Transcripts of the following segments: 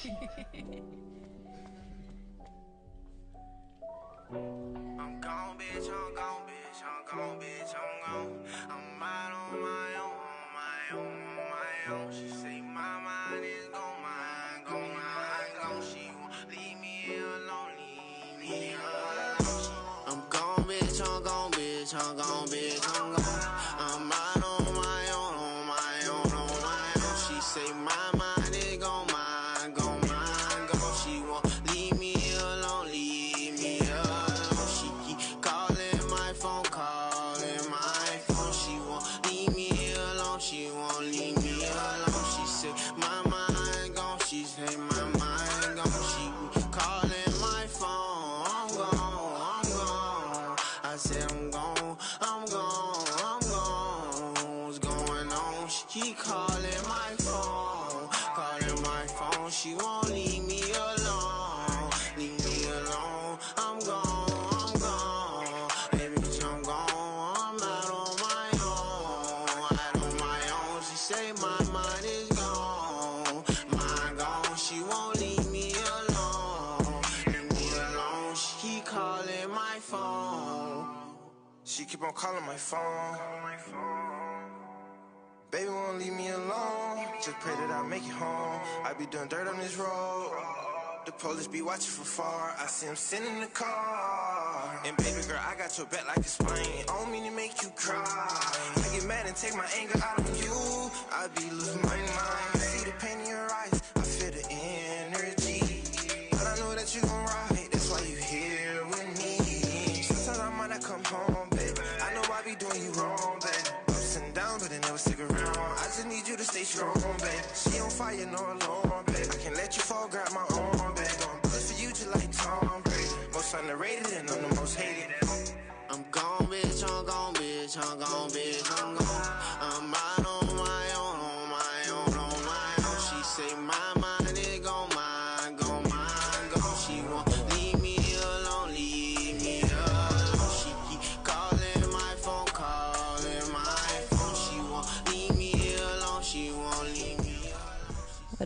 I'm gone, bitch, I'm gone, bitch, I'm gone, bitch, I'm gone. I'm out on my phone. Baby won't leave me alone. Just pray that I make it home. I be doing dirt on this road. The police be watching from far. I see him sitting in the car. And baby girl, I got your back like a spine. I don't mean to make you cry. I get mad and take my anger out on you. I be losing my mind. See the pain in your eyes. Baby. I can let you fall, grab my arm, baby. Don't push for you just like Tom Brady. Most underrated and I'm the most hated. I'm gone, bitch, I'm gone, bitch, I'm gone, bitch,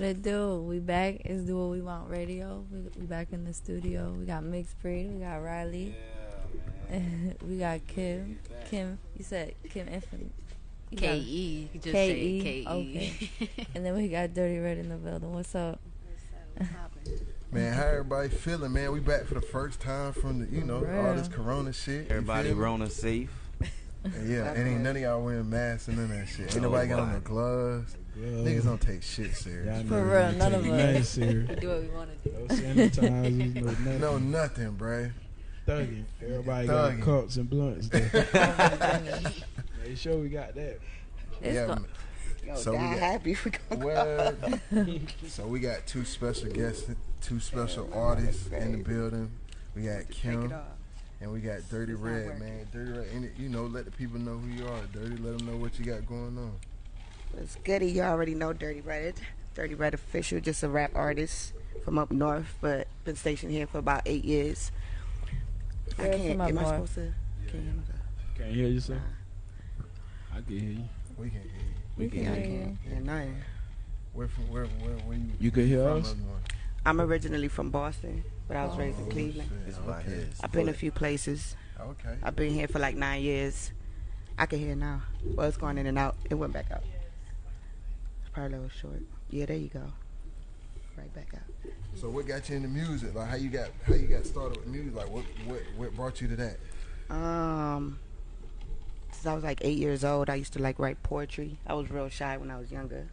it do? We back. It's Do What We Want Radio. We, we back in the studio. We got Mixed Breed. We got Riley. we got Kim. Kim, you said Kim Infinite. You K got- E. You just K say E. K E. Okay. and then we got Dirty Red in the building. What's up? Man, how everybody feeling, man? We back for the first time from the, you know, all this corona shit. Everybody feel? Rona safe. And yeah, and ain't none of y'all wearing masks and none of that shit. Ain't nobody got on no gloves. Gloves. Niggas don't take shit serious. Y'all For real, be none of taking us. nothing serious. Do what we want to do. No sanitizers, no nothing. No, nothing, bruh. thugging. Everybody Thugging. got cups and blunts. There. Make sure we got that. It's yeah, go- Yo, So we die got- happy if we go. What? so we got two special guests, two special artists in the building. We got Take Kim it off. And we got Dirty It's Red, man. Dirty Red, and you know, let the people know who you are. Dirty, let them know what you got going on. It's goody. You already know Dirty Red. Dirty Red official, just a rap artist from up north, but been stationed here for about eight years. I Where can't. from up Am I north? supposed to? Can you hear me? Can't hear you, sir. I can hear you. We can hear you. we can can I hear you. can't. Yeah, nothing. Where from? Where? Where? Where you? You can hear from us? I'm originally from Boston, but I was raised in Oh, Cleveland. It's about okay. his. I've been a few places. Okay. I've been here for like nine years. I can hear now. Well, it's going in and out. It went back out. It's probably a little short. Yeah, there you go. Right back out. So what got you into music? Like how you got how you got started with music? Like what what what brought you to that? Um, since I was like eight years old, I used to like write poetry. I was real shy when I was younger,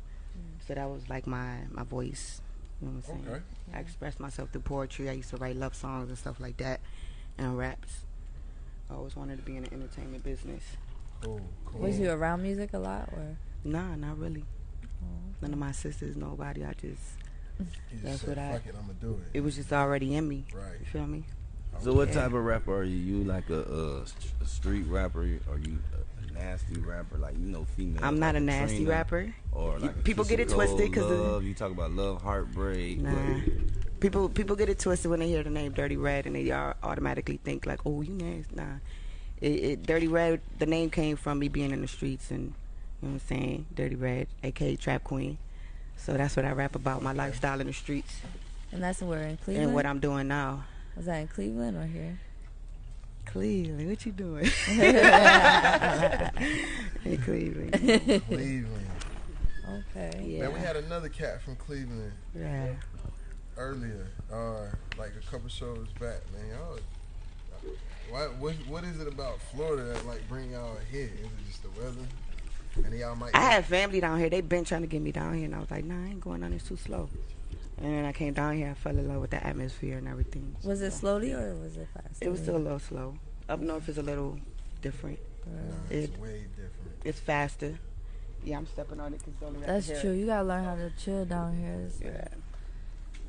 so that was like my my voice. You know what I'm saying? Okay. I expressed myself through poetry. I used to write love songs and stuff like that, and raps. I always wanted to be in the entertainment business. Cool. Cool. Was you around music a lot, or? Nah, not really. None of my sisters, nobody. I just, just that's said, what I it, I'm gonna do it. it was just already in me. Right. You feel me? So what Okay. type of rapper are you? You like a, uh st- a street rapper? Or you a, a nasty rapper? Like you know female? I'm not like a nasty Trina, rapper. Or like a people get it twisted because twisted 'cause of- love. You talk about love, heartbreak. Nah. but- People people get it twisted when they hear the name Dirty Red and they are automatically think like, oh, you nasty. Nah, it, it, Dirty Red. The name came from me being in the streets and you know what I'm saying. Dirty Red, aka Trap Queen. So that's what I rap about, my lifestyle in the streets And that's where in Cleveland. and what I'm doing now. Was that in Cleveland or here? Cleveland, what you doing? in Cleveland. Cleveland. Okay. Yeah. Man, we had another cat from Cleveland yeah. earlier, uh, like a couple shows back, man. Y'all, what, what what is it about Florida that like bring y'all here? Is it just the weather? And y'all might. I had family down here. They been trying to get me down here, and I was like, Nah, I ain't going down. It's too slow. And then I came down here. I fell in love with the atmosphere and everything. Was it slowly or was it fast? It was still a little slow. Up north is a little different. Nah, it's it- way different. It's faster. Yeah, I'm stepping on it because only right That's here. true. You gotta learn how to chill down here. It's- Yeah.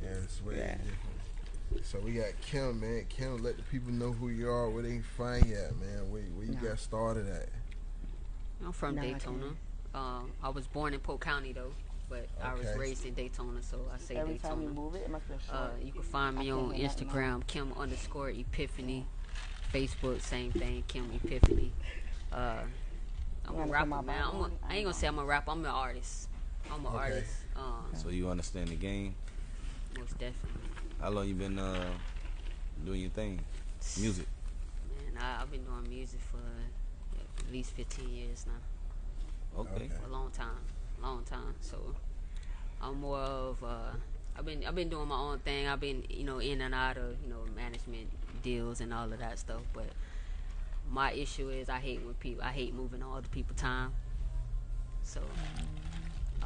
Yeah, it's way Yeah. different. So we got Kim, man. Kim, let the people know who you are, where they can find you at, man. Where, where you Nah. got started at. I'm from Nah, I Daytona. Um, I was born in Polk County though, but I was raised in Daytona, so I say Every time Daytona. you move it, it must be a Uh, you can find me I on can't hear that Instagram, Kim underscore Epiphany. Facebook, same thing, Kim Epiphany. Uh, I'm You a wanna rapper, man. my I'm a, room? I ain't gonna say I'm a rapper. I'm an artist. I'm an Okay. artist. Um, So you understand the game? most definitely. How long you been uh, doing your thing? Music. Man, I, I've been doing music for at least 15 years now. Okay. Okay. a long time, long time. So I'm more of uh, I've been I've been doing my own thing. I've been you know in and out of you know management deals and all of that stuff. But my issue is I hate when people I hate moving all the people time. So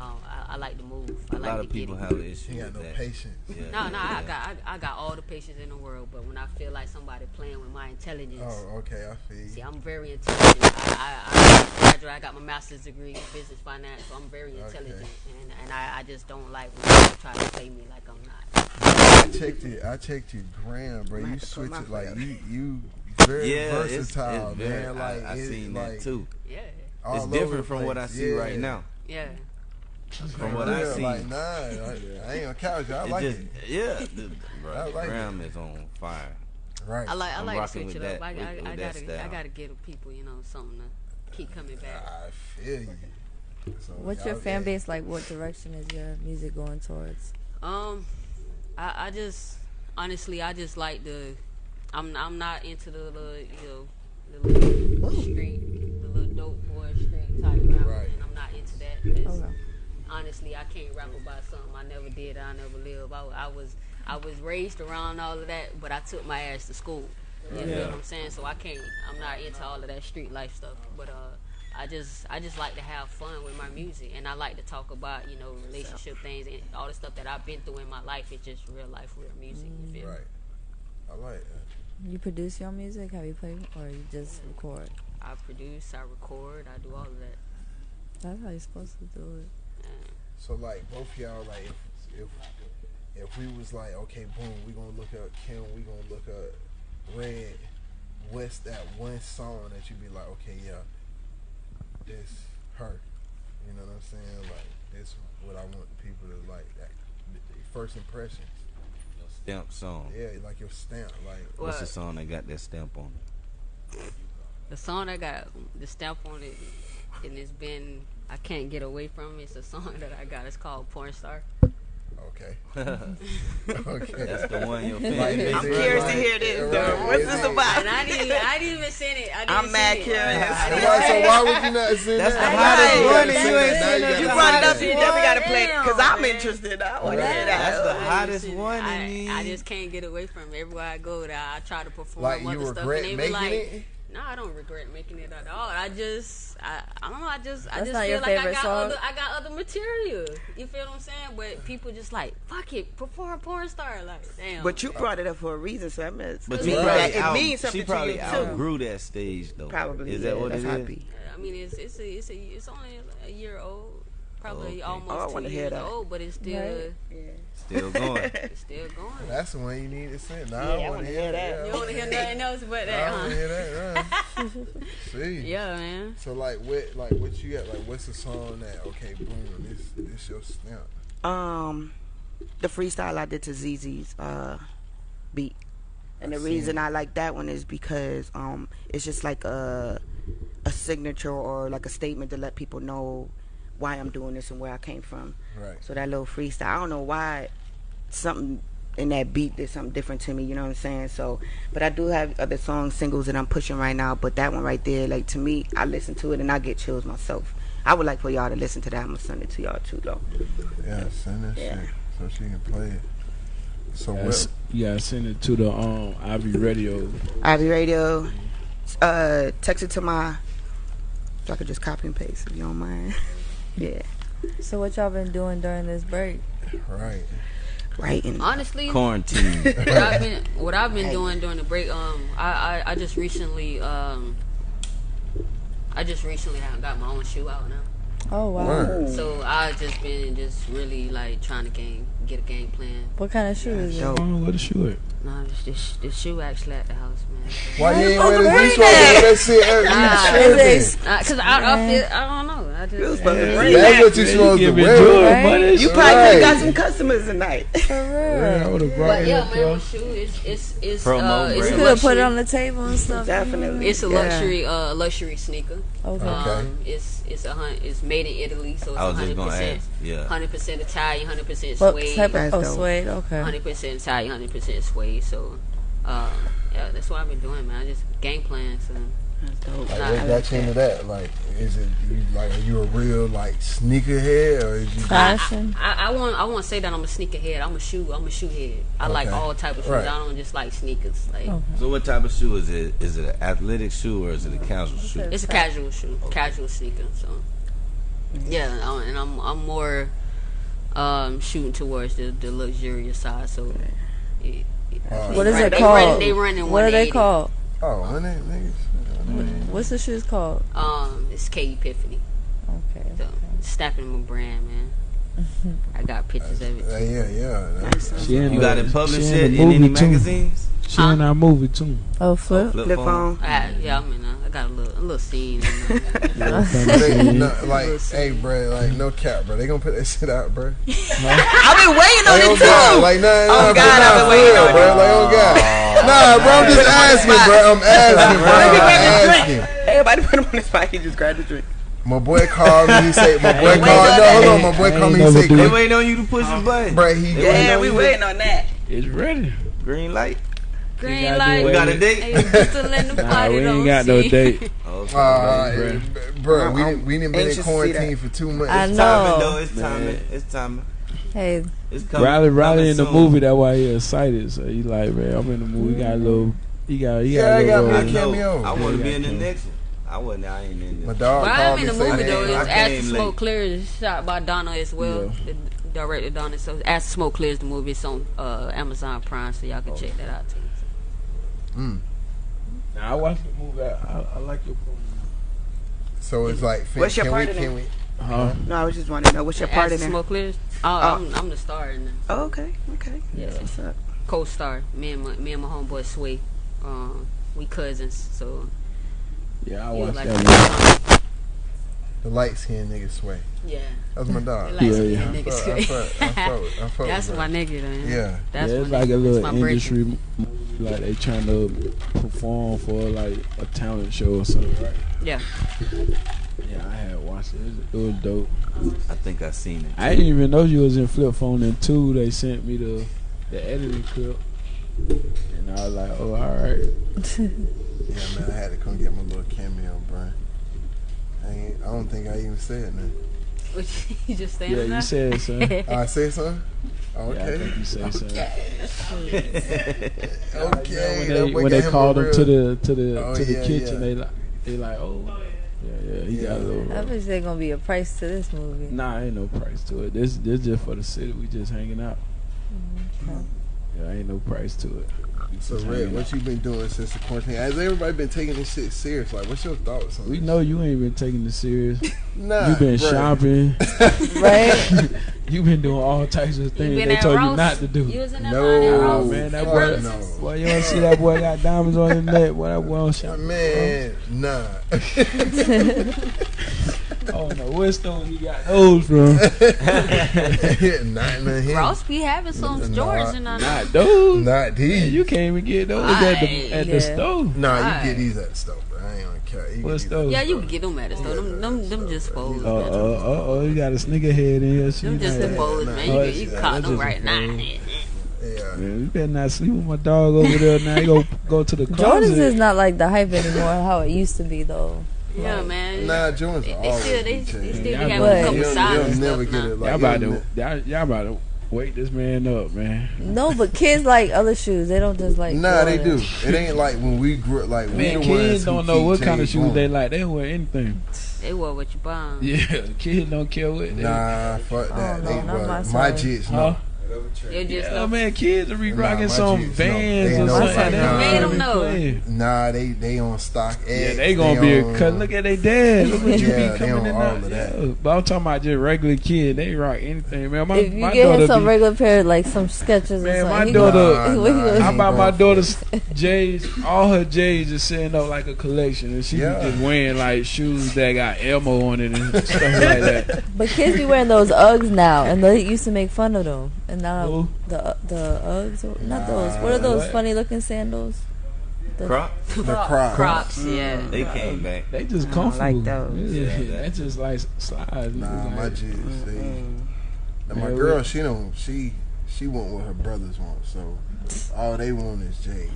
um, I, I like to move. I A like lot of people have it. an issue He got with no that. patience. Yeah, No, yeah, no, I got I, I got all the patience in the world, but when I feel like somebody playing with my intelligence, Oh, okay, I feel See. I'm very intelligent. I, I, I. I got my master's degree in business finance, so I'm very Okay. intelligent, and, and I, I just don't like when people try to play me like I'm not. I checked it. I checked your gram, bro. You have switch it like foot you you very Yeah, versatile, it's very, man. Like I, I it- seen like, that too. Yeah, all It's over different from what I see Yeah. right now. yeah. From what I Yeah, see, like nah, I, I ain't gonna couch you. I it like just it. yeah, the, bro, I the like it. gram is on fire. Right. I like I I'm like to switch it with up. that- I, with- I, with I gotta I gotta give people you know something to keep coming back. I feel you. So What's your y'all- fan yeah. base like? What direction is your music going towards? Um, I, I just honestly I just like the I'm I'm not into the little you know the little street the little dope boy street type rap, Right. and I'm not into that. 'cause Okay. Honestly, I can't rap about something I never did, I never lived. I, I was I was raised around all of that, but I took my ass to school. You know what I'm saying? So I can't. I'm not into all of that street life stuff. But uh, I just I just like to have fun with my music, and I like to talk about you know relationship things and all the stuff that I've been through in my life. It's just real life, real music. You feel me? Right. I like that. You produce your music? Have you played or you just record? I produce, I record, I do all of that. That's how you're supposed to do it. And So like both y'all like if if if we was like okay boom we gonna look up Kim we gonna look up Red what's that one song that you be like okay yeah this her you know what I'm saying like this what I want people to like that the- the first impressions Stamp song. yeah like your stamp like What's the song that got that stamp on it? the song I got the stamp on it, and it's been I can't get away from it. It's a song that I got. It's called Porn Star. okay okay That's the one your fan Like, base. is I'm it curious to hear this, right, though. What's is this it- about? And I didn't, even, I didn't even send it. I didn't I'm mad send it. curious. Why, so why would you not send That's that? the hottest one gotta and send you ain't that. Now seen it. You You brought it up, that. you definitely got to play it because I'm man. interested. I want to Right. hear That's the hottest one I, in I just can't get away from it. Everywhere I go, that I try to perform Like you other stuff, regret and they be making like, it? "No, I don't regret making it at all. I just, I, I don't know. I just, I That's just not feel like I got song? other, I got other material. You feel what I'm saying? But people just like, fuck it, perform porn star. Like, damn. But you brought it up for a reason, so I mean, But it you means probably that it out, means something she probably to you too. outgrew that stage though. Probably. Is yeah, that what that's it how is? be. I mean, it's it's a, it's a, it's only a year old, probably Okay. almost Oh, I wanna hear years that. old, but it's still, Right. Still going. it's still going. That's the one you need to send. Nah, Yeah, I I want wanna hear hear that. that. You want to hear nothing else but I that, want huh? to hear that. Right? See. Yeah, man. So like what like what you got like what's the song that okay boom this this your stamp Um, the freestyle I did to ZZ's uh, beat, and I the seen reason it. I like that one is because um, it's just like a a signature or like a statement to let people know why I'm doing this and where I came from. Right. So that little freestyle, I don't know why something in that beat did something different to me. You know what I'm saying? So, but I do have other songs, singles that I'm pushing right now. But that one right there, like to me, I listen to it and I get chills myself. I would like for y'all to listen to that. I'm gonna send it to y'all too, though. Yeah, send that Yeah. shit so she can play it. So Yeah, what? s- You gotta send it to the um Ivy Radio. Ivy Radio, uh, text it to my. So I could just copy and paste if you don't mind. yeah, So what y'all been doing during this break? Right. right. And Honestly, Quarantine. what I've been what I've been doing during the break, um, I, I, I just recently um, I just recently have got my own shoe out now. Oh wow. Word. So I've just been just really like trying to game get a game plan. What kind of shoe is it? dope. Oh, what a shoe at? Nah, this this, this shoe actually at the house, man. Why you ain't fuck this? wearing You supposed to wear that Nah, you is tripping. it- Cause I, I feel I don't know. I You was just supposed to bring That's that. what you supposed to Give it wear. Right? You probably Right. got some customers tonight. For Yeah, I would have brought But it yeah, up, man, bro. shoe is it's it's Promo uh, it's You a could have put it on the table and stuff. Definitely. It's a Yeah. luxury uh luxury sneaker. Okay. Okay. Um, it's it's a hun- it's made in Italy, so it's I was just hundred gonna percent ask. Yeah. hundred percent Italian, hundred percent What suede, type of oh suede? Okay. hundred percent Italian, hundred percent suede. So, um, yeah, that's what I've been doing, man. I just game plan. So That's dope. Like, Nah, what I got you into that? Like, is it you like are you a real like sneakerhead or is you Fashion. I, I want I want to say that I'm a sneakerhead. I'm a shoe. I'm a shoe head. I like all type of shoes. Right. I don't just like sneakers. Like Oh. So what type of shoe is it? Is it an athletic shoe or is it a casual shoe? it's a casual shoe, casual sneaker. So yeah, I'm, and I'm I'm more um, shooting towards the, the luxurious side. So it, it- Uh, What is Right, it they called? run- they run in what are they called? oh, when they niggas? What's the shoes called? um, it's K Epiphany. Okay. So snapping my brand, man. I got pictures of Uh, it. yeah, yeah. That's, She in You the- got it published she yet the in any movie too. magazines? She in our movie too. Oh, flip. Flip Flip phone. phone. I, yeah, I mean, uh, I got a little a little scene. You know. they, no, like, hey, bro, like, no cap, bro. They gonna put that shit out, bro. I've been waiting on Like, oh it God, too. like, nah, oh, nah, Oh, God, nah, I've been waiting real, on bro. it. Like, oh God, nah, bro. I'm just asking, bro. I'm asking, bro. I'm asking. Everybody put him on the spot. He just grabbed the drink. My boy called me. He said, my boy called. waiting No, hold on. My boy called me. He never said, They waiting on you to push the button. bro, he. Yeah, we waiting on that. It's ready. Green light. Green light. We got a date. Hey, just to let the Nah, we ain't got no date. Okay. Uh, bro, we didn't, we didn't been in anxious to see quarantine for two months. I It's timing, know. though. It's timing. It's timing. Hey, It's coming. Riley, Riley coming in the soon. movie. That's why he excited. So he like, man, I'm in the movie. He got a little. He got. He got Yeah, a I got little. me a I role. cameo. I want to Yeah, be in the next one. I wasn't. I ain't in My there. dog What called happened me in the movie hey, though I is As the Smoke late. Clears, shot by Donna as well. Yeah. The director Donna. So As the Smoke Clears, the movie. It's on uh, Amazon Prime, so y'all can Oh. check that out too. Mm. Nah, I watched the movie. I, I, I like your promo. So it's like, fin- What's your can part we, in can it? we? Huh? No, I was just wanting to know what's your part As in the there. Smoke Clears. Oh, I'm, I'm the star in there. Oh, okay, okay. Yeah. That's what's up. Co-star. Me and my me and my homeboy Sway. Um, we cousins, so Yeah, I was watched like, that. The light skinned nigga sway. yeah. That's my dog. Like, Yeah, yeah, yeah. I niggas fuck- I fuck- I fuck with- I fuck That's my bro. nigga, man. Yeah. That's yeah, it's my like a little industry movie. Like they trying to perform for like a talent show or something, right? Yeah. Yeah, I had watched it. It was, it was dope. I think I seen it. I didn't even know you was in Flip Phone And two, they sent me the the editing clip, and I was like, oh, all right. Yeah, man, I had to come get my little cameo, bro. I, ain't, I don't think I even said nothing. What, you just Yeah, standing you said son. Oh, I said something? Oh, Yeah, I okay. think you said something. okay. when they when they called him real- to the to the Oh, to the yeah, kitchen, yeah. they like they like, oh, yeah, yeah, he got a Yeah. little. I rough. bet gonna be a price to this movie. Nah, ain't no price to it. This this just for the city. We just hanging out. Okay. Yeah, ain't no price to it. We So, Red, what you been doing since the quarantine? Has everybody been taking this shit serious? Like, what's your thoughts on We this? know you ain't been taking this serious. Nah, you been bruh. shopping. Right? you been doing all types of things they told Ross? you not to do. You was in No. line Oh man, that Fuck boy, no. boy, you don't see that boy got diamonds on his neck. Boy, that boy don't shop. Man, nah. Oh no, what store he got those from? not in the him. Ross be having some Nah, stores and I know. Not those. Not these. You can't even get those at the at the Yeah. store. Nah, you Alright. get these at the store, bro. I ain't gonna care. You What get these store? at Yeah, the you store. can get them at the store. Them, them, them just foes. Uh uh uh oh, you got a sneaker head in here. She Them just like- the foes, man. You, that's- you caught them right now. Yeah. Man, you better not sleep with my dog over there. Now you go go to the closet. Jordans is not like the hype anymore. How it used to be though. Yeah, man. Nah, Jones They, will they always still, they, be they still changing. be Yeah, having a couple You'll, signs you'll never get now. it like y'all about to y'all, y'all about to wake this man up, man. No, but kids like other shoes. They don't just like. Nah, they do. It ain't like when we grew up. Like we Man, the kids don't know what kind of J's shoes going. they like. They wear anything. They wear what you buying. Yeah, kids don't care what. They, Nah, fuck that. Oh, they no, not wear- my my son. jits, Huh? No. They just Yeah, know. Oh, man, kids are be Nah, rocking my some J's, no. Vans They or know. something. My son They know. don't Made 'em even know. Nah, they they on stock. Yeah, they gonna be on- a cut. Look at they dad. Look what you Yeah, be coming in all of that. Yeah. But I'm talking about just regular kid. They rock anything, man. My, If you my get daughter him some be, regular pair, like some Skechers Man, or my something, he daughter- Nah, nah, gonna- How about my daughter's J's? All her J's is sitting up like a collection, and she Yeah. just wearing like shoes that got Elmo on it and stuff like that. But kids be wearing those Uggs now, and they used to make fun of them. And now Who? the the Uggs, or- not those. What are those what? funny looking sandals? The- Crop? The Crocs. Crocs, yeah. They came back. They just comfortable. I don't like those. Yeah, Yeah. that's just like slides. Nah, Like- my jits. They, Mm. now my Man, girl, she don't. She she want what her brothers want. So all they want is J's.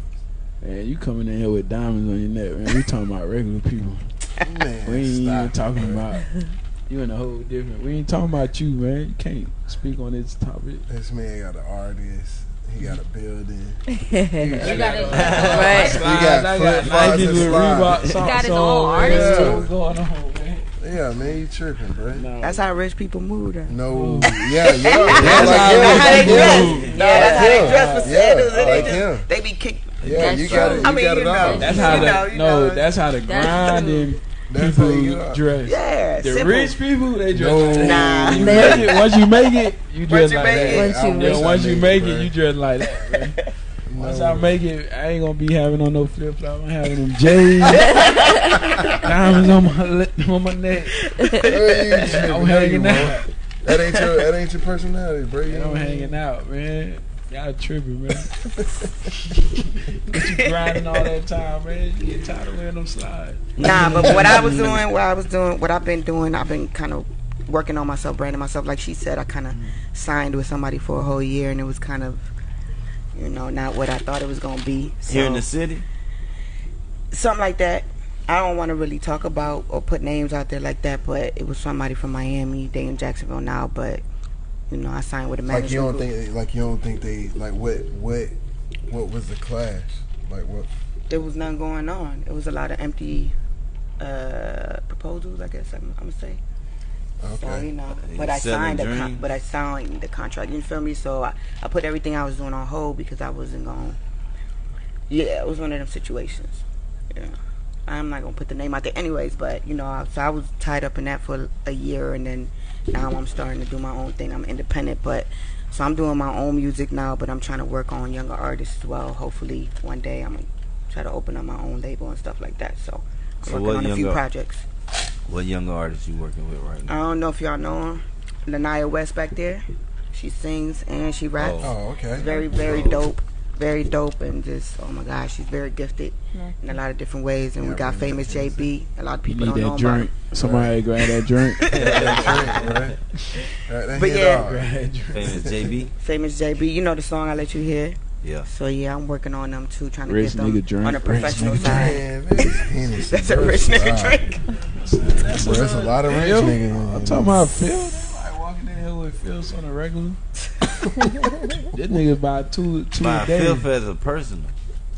Man, you coming in here with diamonds on your neck, man. We talking about regular people. Man, We ain't even talking bro. about you in a whole different. We ain't talking about you, man. You can't speak on this topic. This man got an artist. He got a building. You got it. Right. He got I flip got flops Nike and with slides. He got his on, own man. artist, too. Going on, man? Yeah, man, you tripping, bro. No. That's how rich people move. Though. No, oh. yeah, yeah, yeah, That's like how they- how they dress. him. No, that's how they Yeah. dress for Yeah, sandals. and like they, him. just, they be kicked. Yeah, That's you got it. You I mean, got you it know. all. That's how know, the you no. That's how the grinding That's how you people get dress. Yeah, The simple. rich people they dress. No. like. Nah. You make it, once you make it, you dress you like that. Once you make Yeah, once you make it, you dress like that. Man. Once I make it, I ain't gonna be having on no flip flop. I'm having them J's, diamonds on my li- on my neck. Hey. I'm hanging out. That ain't your that ain't your personality, bro. You Man, I'm know? hanging out, man. Y'all tripping, man. but you grinding all that time, man. You get tired of wearing them slides. Nah, but what I was doing, what I was doing, what I've been doing, I've been kind of working on myself, branding myself. Like she said, I kind of mm-hmm. signed with somebody for a whole year, and it was kind of, you know, not what I thought it was gonna be. So, Here in the city? something like that. I don't want to really talk about or put names out there like that, but it was somebody from Miami. They in Jacksonville now, but you know, I signed with a manager. Like you don't think like you don't think they like what what what was the clash? Like what there was nothing going on. It was a lot of empty uh, proposals, I guess I'm, I'm gonna say. So you okay. know, You but I signed the con- dreams. but I signed the contract. You feel me? So I, I put everything I was doing on hold because I wasn't going. Yeah, it was one of them situations. Yeah, I'm not gonna put the name out there, anyways. But you know, I, so I was tied up in that for a year, and then now I'm starting to do my own thing. I'm independent, but so I'm doing my own music now. But I'm trying to work on younger artists as well. Hopefully, one day I'm gonna try to open up my own label and stuff like that. So I'm So working what on a few projects. What younger artists you working with right now? I don't know if y'all know her. Lanaya West back there. She sings and she raps. Oh, oh okay. Very, very dope. Very dope and just oh my gosh, she's very gifted mm-hmm. in a lot of different ways. And Yeah, we got I famous that JB. A lot of You people need don't know that about drink. Somebody grab that drink. Yeah, that's right, right. That, that But yeah. hard. grab that drink. Famous JB? Famous JB. You know the song I let you hear. Yeah. So yeah, I'm working on them too, trying to get them nigga drink, on a professional nigga side. Man, that's a rich nigga Wow. drink. Bro, that's a lot of rich Phil? niggas. I'm talking about Phil. They like walking in here with Phil on a regular. this nigga buy two two My a day. filth as a person.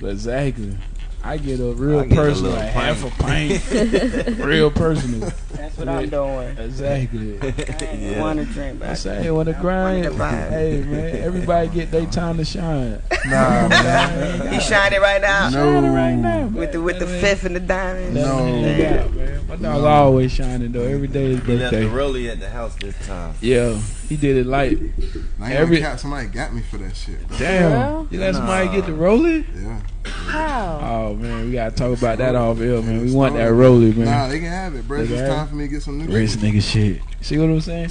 Exactly. I get a real I get personal, little like half a pint, real personal. That's what I'm doing. Exactly. I ain't Yeah. want to drink, but I I say when the grind, to buy hey man, everybody get their time to shine. Nah, man. He shining right now No. Shining right now, with the with the man. fifth and the diamonds. That's No. what he got, man. My dog always shining though. Every day is birthday. He left the birthday. rollie at the house this time. Yeah, he did it like I Every- Every, cap, somebody got me for that shit. Bro. damn. Well? You let somebody get the rolling? Yeah. How? Oh man, we gotta talk about that off air, man. We want that rolling, man. Nah, they can have it, bro. They It's can just have time for me to get some new Rich shit. nigga shit. See what I'm saying?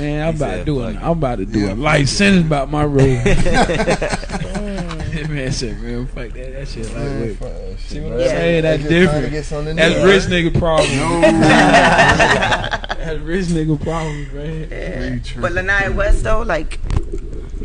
Man, I'm He about to do it. fuck it. I'm about to do Yeah. a life sentence about my road. Mm. man said, man, fuck that. That shit Man, lightweight. fuck See what. I'm saying? They That's just trying to different. get That's rich nigga problem. No. That's rich nigga problem, man. Yeah. But tripping. Lanaya West though, like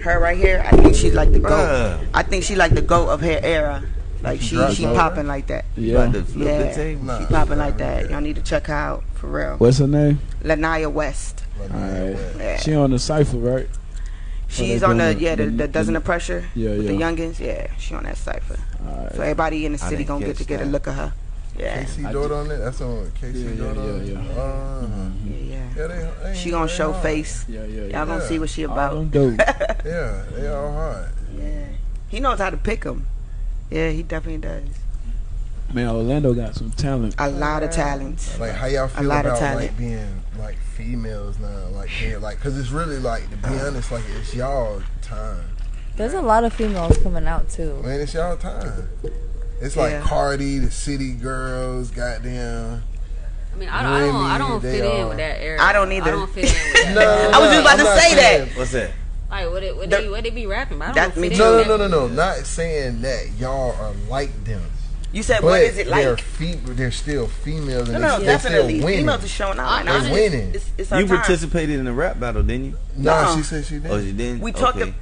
her right here, I think she's like the goat. Bruh. I think she like the goat of her era. Like she Dropped she popping like that. Yeah. About flip Yeah. the table. Nah, She popping like that. Y'all need to check her out for real. What's her name? Lanaya West. Like, Alright. man, Yeah. She on the cipher, right? She's on the yeah the, the- the dozen of pressure Yeah, with the yeah. youngins. Yeah, she on that cipher. Alright. So everybody in the city gonna get catch to get a look at her. Yeah, KC I on it? That's on KC Yeah, yeah, Daughter on yeah, it? yeah. Uh-huh. yeah, yeah. Yeah, they, they She gonna they show hard. face. Yeah, yeah, yeah. Y'all gonna Yeah. see what she about. them dope. Yeah, they all hard. Yeah, he knows how to pick them. Yeah, he definitely does. Man, Orlando got some talent. A lot of talent. Like, how y'all feel lot of about, talent. like, being, like, females now? Like, being, like, because it's really, like, to be honest, like, it's y'all time. There's a lot of females coming out too. Man, it's y'all time. It's like Yeah. Cardi, the City Girls, goddamn. I mean, I don't, I don't, I don't They fit in with that era. I don't either. I don't fit in with that. No, I was just about I'm to not say that. What's that? Like, what, it, what, The- they, what they be rapping? about? I don't me fit too. in No, no, no, no, no. Not saying that y'all are like them. You said But what is it they're, like? fe- they're still females and No, no, they, they're definitely. still winning. Females are showing out. I'm right now. honest. They're winning. It's, it's our You time. participated in the rap battle, didn't you? Nah, No. she said she did. Oh, you didn't? We talked Okay. ab-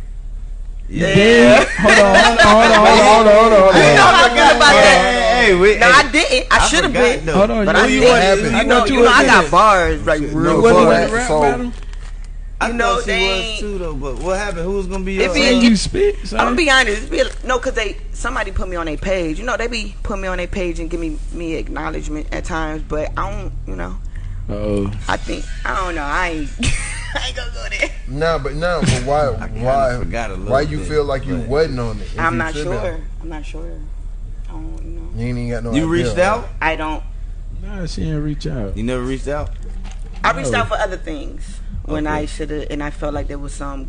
Yeah. Yeah. hold on, hold on, hold on, hold on, hold on, hold You know on. how I feel about that. Hey, hey, wait. No, hey, I didn't. I should have been. though. Hold on, But you I know you didn't. wasn't- happened? you You know know, you you know, I got bars like You real You wasn't wasn't bars. rap So- battle? I you know, she they- was too, though. But what happened? Who was gonna be If your? he- you spit, son. I'm gonna be honest. Be, no, cause they somebody put me on their page. You know, they be put me on their page and give me me acknowledgement at times, but I don't. You know, Oh, I think I don't know. I ain't. I ain't gonna go there. No, but no, but why? Why? forgot a little Why you bit, feel like you but- wasn't on it? I'm not sure. have? I'm not sure. I don't you know. You ain't even got no. you idea, reached right? out? I don't. nah, she didn't reach out. You never reached out? I reached out for other things when I should have, and I felt like there was some,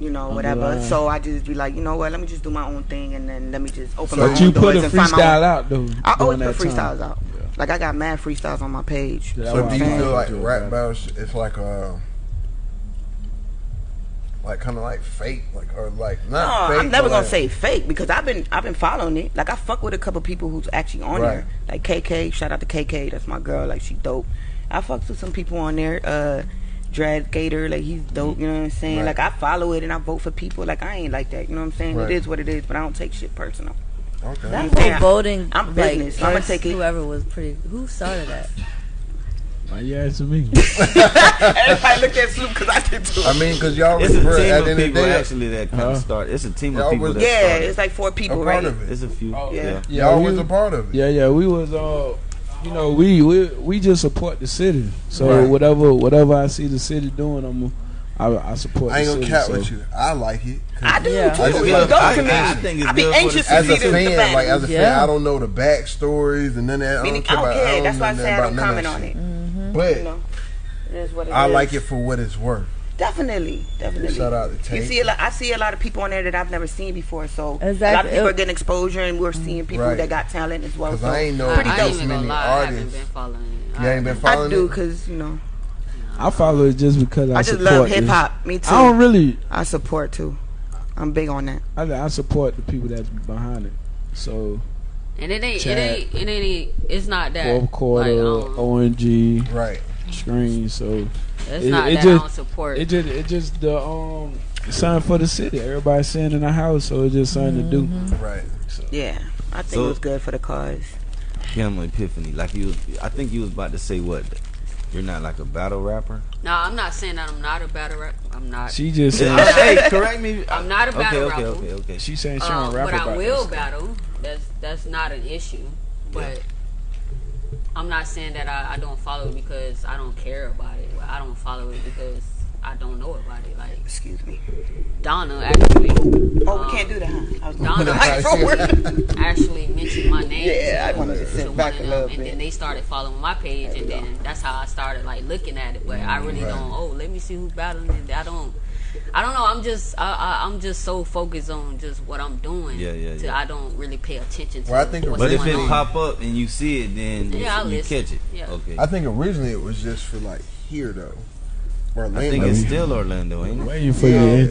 you know, whatever. line. So I just be like, you know what? Let me just do my own thing, and then let me just open So my But own you put doors a and find my freestyle own. out though. I always put that freestyles time. out. Like I got mad freestyles on my page. Yeah, So do you feel like rap battles? It's like uh, like kind of like fake, like or like No, not fake. I'm never gonna like- say fake because I've been I've been following it. Like I fuck with a couple people who's actually on Right. there. Like KK, shout out to KK, that's my girl. Like she dope. I fucked with some people on there. Uh, Dread Gator, like he's dope. You know what I'm saying? Right. Like I follow it and I vote for people. Like I ain't like that. You know what I'm saying? Right. It is what it is, but I don't take shit personal. Okay. That Yeah. whole voting, I'm like, business. I'ma take it. Whoever was pretty. Who started that? Why you asking me? Everybody look at Snoop because I did too. I mean, because y'all It's was a team at of the end of the people day, actually that kind Huh? of start. It's a team Y'all of people was- that yeah, started. it's like four a people, part right? of it. It's a few. Oh, Yeah. Yeah, y'all we- was a part of it. Yeah, yeah, we was uh, you know, we we we just support the city. So Right. whatever whatever I see the city doing, I'm I, I support. I ain't the gonna city, cap so. with you. I like it. I do Yeah. too. I It's just a love- dope I- community. I think it's I be good for the anxious to As see a the, the fan, battle. like as a fan, Yeah. I don't know the backstories and none of that. I Meaning, don't care I don't about. care. I That's why I know say I nothing don't comment none on of it. Mm-hmm. that shit. You know, it is what it I is. like it for what it's worth. Definitely, definitely. Shout out to You see a lot. I see a lot of people on there that I've never seen before. So a lot of Exactly. people It- are getting exposure, and we're seeing people Right. that got talent as well. Because So I ain't know I, Pretty I dope. ain't this even gonna many lie. I haven't been following it. You ain't been I following do it. because you know I follow it just because I, I just support love hip hop. Me too. I don't really. I support too. I'm big on that. I, I support the people that's behind it. So And it ain't, Chad. it ain't, it ain't, it's not that. fourth quarter, Like, um, ONG Right. screen. So it's it- not it that just- I don't support. it just it just the um sign for the city. Everybody's sitting in the house, so it's just something to do. Right. Yeah, I think So- it was good for the cause. Kim Epiphany, like you was, I think you was about to say what? You're not like a battle rapper. no, I'm not saying that I'm not a battle rapper. I'm not. She just said hey, correct me. I'm not a Okay, battle okay, rapper. okay, okay. she saying she Um, don't rap but I will this. battle that's that's not an issue. But yeah. I'm not saying that I, I don't follow it because I don't care about it. I don't follow it because I don't know about it. Like, excuse me, Donna actually. Oh, um, we can't do that. Huh? Donna actually, actually mentioned my name. Yeah, to, I wanted to sit back a little bit. And then they started following my page, and go. then that's how I started like looking at it. But I really right. don't. Oh, let me see who's battling. It. I don't. I don't know. I'm just I, I, am just so focused on just what I'm doing. Yeah, yeah, yeah. I don't really pay attention to. Well, I think but if it on. pop up and you see it, then yeah, you, you catch it. Yeah. Okay. I think originally it was just for like here though. Orlando. I think it's still Orlando, ain't it? For yeah. your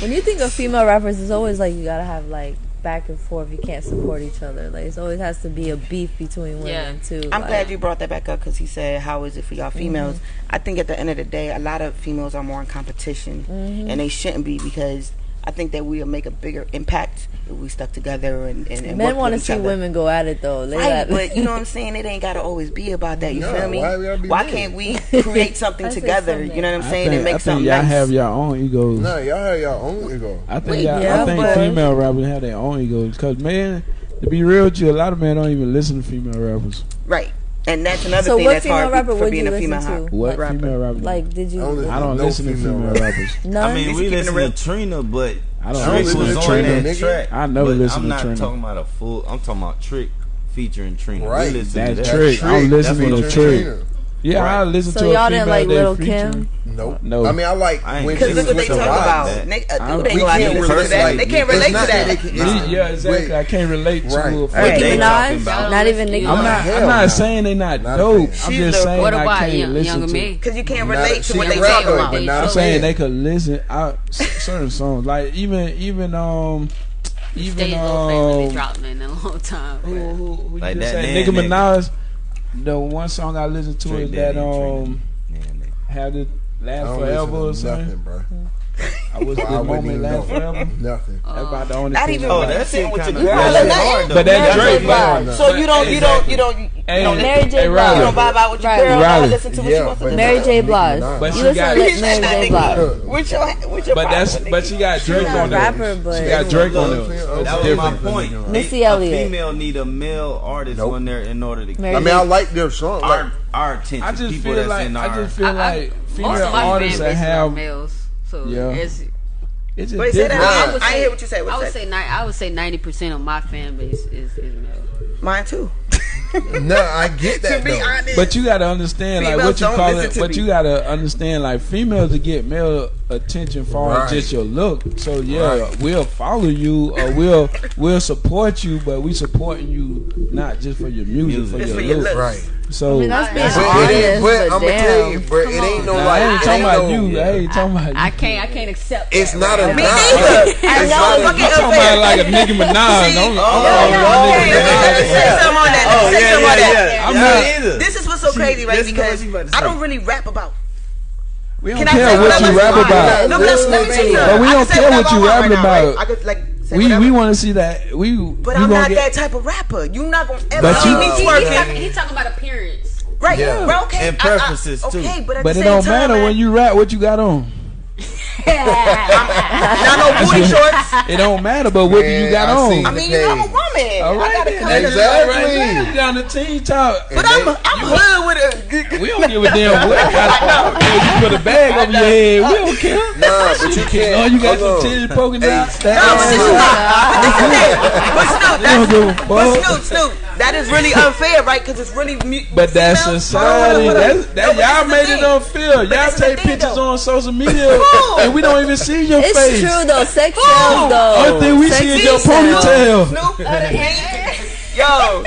When you think of female rappers, it's always like you gotta have like back and forth. You can't support each other. Like it always has to be a beef between women yeah. too. I'm like. glad you brought that back up because he said, "How is it for y'all mm-hmm. females?" Mm-hmm. I think at the end of the day, a lot of females are more in competition, mm-hmm. and they shouldn't be because I think that we'll make a bigger impact if we stuck together and, and, and men want to see other. women go at it though. They right, but you know what I'm saying? It ain't got to always be about that. You no, feel me? Why, why can't we create something together? Something. You know what I'm saying? Think, and make I think something. Y'all nice. have your own egos. No, y'all have your own ego. I think y'all, yeah, I think female rappers have their own egos because man, to be real with you, a lot of men don't even listen to female rappers. Right. And that's another so thing that's hard rapper for being a female rapper. What rapper? female rapper? Like, did you? I, I don't no listen to female rappers. no, I mean, we listen to Trina, but I don't Trick was on Trina. that track. I never listen to Trina. I'm not talking about a full. I'm talking about Trick featuring Trina. Right, that Trick. I'm listening to Trick. Yeah, right. I listen so to. So y'all didn't like Little. Kim? Nope. No. I mean, I like because look what they talk about. They, uh, they, can't relate to that. They can't relate to that. Yeah, exactly. I can't relate to right. a right. Nicki Minaj. Not even Nicki. I'm not. I'm not saying they not dope. I'm just saying I can't listen to because you can't relate to what they talk about. I'm saying they could listen. Certain songs, like even even um even Stay um, dropping in a long time. Who, who, who like you that, said, Nicki Minaj. The one song I um, listen to is that um had to last forever or something. Nothing, bro. I wish well, this moment lasts forever. Nothing. Uh, that's about the only. Not even. Oh, that's it with your girl. But that's Drake. That so you don't, you don't, you don't, you don't. Mary J. Blige. You don't vibe out with your girl. Riley. Listen to what yeah, she wants to listen. Mary J. Blige. But you listen to Mary J. Blige. With your, with your. But that's, but she got Drake on there. She got Drake on there. That was my point. Missy Elliott. Female need a male artist on there in order to. I mean, I like their song. Our, our attention. I just feel like. I just feel like female artists that have. So yeah. it's it's but I, would say, I hear what you say. What's I would that? say I would say ninety percent of my fan base is, is male. Mine too. no, I get that. Honest, but you gotta understand, like what you call it. But me. you gotta understand, like females to get male attention far right. as just your look. So yeah, right. we'll follow you or we'll we'll support you, but we supporting you not just for your music, music. for, your, for look. Right. So I mean, that's being but honest, it is, but, but I'm gonna tell you, bro, it ain't no nah, like. I ain't talking about you. I ain't talking about you. I can't. I can't accept. It's not right. a. Me neither. I know. Look at talking about like a Nicki Minaj. Don't. Oh, oh, oh, let me say something on that. Oh, say something on that. I'm not either. This is what's so crazy, right? Because I don't really rap about we don't Can care what, you rap about. No, let me tell you. But we don't care what, you rap about. Right could, like, we whatever. we want to see that. We. But we I'm not get... that type of rapper. You're not gonna ever see me twerking. He's talking about appearance. Right, yeah. bro. Okay, and preferences I, I, too. Okay, but at but the same it don't time, matter when you rap what you got on not no booty shorts. It don't matter, but what do you got I on? I mean, you know, I'm a woman. All right, I got to exactly. Right down the team top. But I'm, I'm hood with a. We don't give a damn what. I, I you put a bag over your head. We don't care. Nah, but you can't. Oh, you got Hold some titties poking hey, out. No, Snoop. But Snoop, but Snoop, Snoop that is really unfair, right? Because it's really. Mu- but that's sounds, society. That, no, y'all made it unfair. But y'all take pictures though. on social media and we don't even see your it's face. It's true though. Sex sells though. Only thing we see is your ponytail. Snoop, uh, Yo.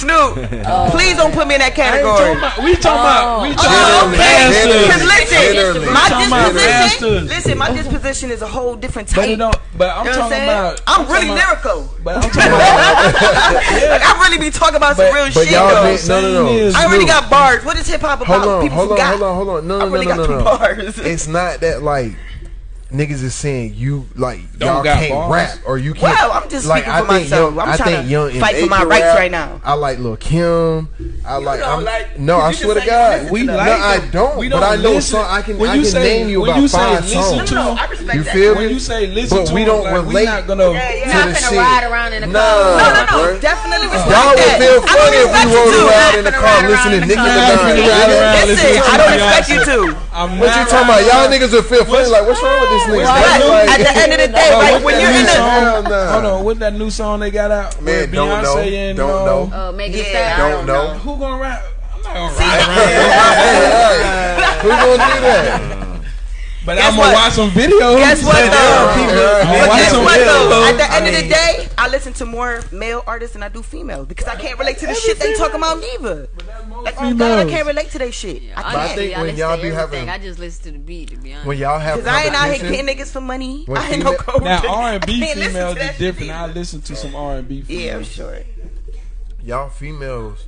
Snoop. Oh. Please don't put me in that category. We talking about. Oh. We oh, talking oh, about okay. Because listen, Literally. my disposition. Listen, my disposition is a whole different type. But, you know, but I'm you know talking about. I'm, I'm really lyrical. But I'm talking about. like, I really be talking about but, some real but shit. Y'all though. No, no, no. I already got bars. What is hip hop about? Hold on, People hold on, got, hold on, hold on. No, no, no, no, no. Bars. It's not that like niggas is saying you like Don't y'all can't rap or you can't. Well, I'm just like, I myself. Young, I'm I trying young to fight for my rights rap. right now. I like Lil Kim. I you like, I'm, like. No, I swear to God, we no, like I don't. We don't but I know listen. so I can. When I can say, name you about you five songs. No, no, you feel me? When you say listen but to, we don't like, relate. We're not gonna. Yeah, you're not gonna ride around in a car. No, no, no, definitely respect that. Y'all would feel funny if we rode around in the car listening to niggas. Listen, I don't expect you to. I I'm What you talking about? Y'all niggas would feel funny. Like, what's wrong with this nigga? Right. Like- At the end of the day, Bro, like when you're in a song? Hell nah. Hold on, what's that new song they got out? Man, don't Beyonce know. and Don't uh, know. Uh, Megan Yeah, Thee I Stallion. Don't know. Who gonna rap? I'm not gonna rap. ride. Who gonna do that? But Guess I'm gonna what? watch some videos. Guess what though? people- But I'm But gonna watch guess what though? At the end I of the day, I listen to more male artists than I do females because I can't relate to the shit they talking about neither. Like, oh God, I can't relate to their shit. I Honestly, But I can't. think I when listen y'all to be having- I just listen to the beat, to be honest. When y'all have Cause I ain't out here competition, getting niggas for money. When I ain't no female- gold Now. R and B females to is that different. I listen to some R and B. Yeah, I'm sure. y'all females.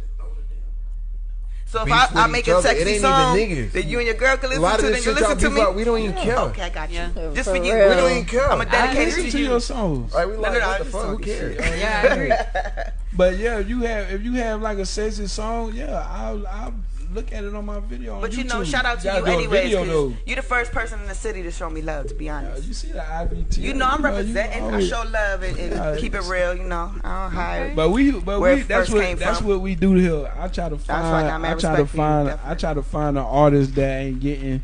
So if I, I make a sexy ain't song that you and your girl can A listen lot to, then you listen to me. about, we don't even care. Okay, I got you. Yeah. Just For for you. real. We don't even care. I'm a I dedicated listen to to you. your songs. Like we like no, no, what I the fuck? Who cares? shit. Yeah, I agree. But yeah, if you have if you have like a sexy song, yeah, I'll I'll look at it on my video. On But you know, shout out to Gotta you do a anyways. video, 'cause though. You the first person in the city to show me love. To be honest. you see the IBT. You know I'm you representing. I always- show love and, and Yeah, keep it real. You know, I don't hide. But we, but Where we, it that's what that's from. what we do here. I try to why I find, got mad I try to for you, find, I try to find an artist that ain't getting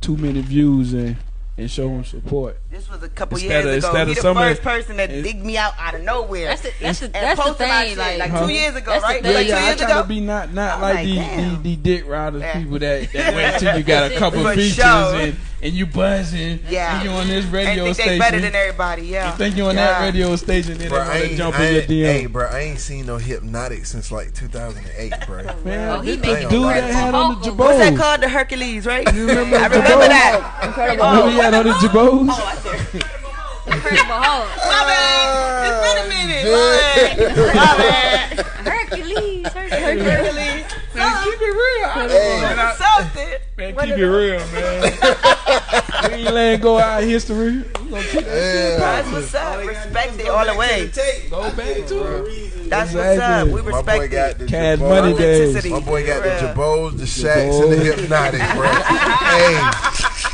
too many views and and show them support. This was a couple Instead years of- ago. instead He the first person that it- digged me out out of nowhere. That's the that's the and that's the posted thing. shit, Like, like Huh? two years ago, That's right? thing. Yeah, Like two yeah, I years try ago. to be not not I'm like, like, the, the the dick riders Yeah. people that, that wait till you got a couple For features sure. and, and you buzzing Yeah. and you on this and radio think station. they better than everybody. Yeah. you think you on yeah. that radio station then Bro, they want to jump in your ain't, DM. hey, bro, I ain't seen no hypnotic since like 2008, bro. Man, Oh, he this making the dude that had on the vocals. What's that called? The Hercules, right? You remember I remember Jabos? that. Incredible. Who he had on the jabos? Oh, I said, Incredible Hulk. my bad. It's been a minute. My bad. My bad. Hercules. Hercules. Hercules. Man, keep it real. I- Hey. man, I- Something. man, keep it real, man. we ain't letting go our history. We gonna keep that Yeah. That's what's up. Respect it all the way. go back to it. That's what's Exactly. up. We My boy respect got it. the Cash Jabos. money days. Authenticity. My boy got the Jabos, the Shacks, and the Jabos. Hypnotic, bro.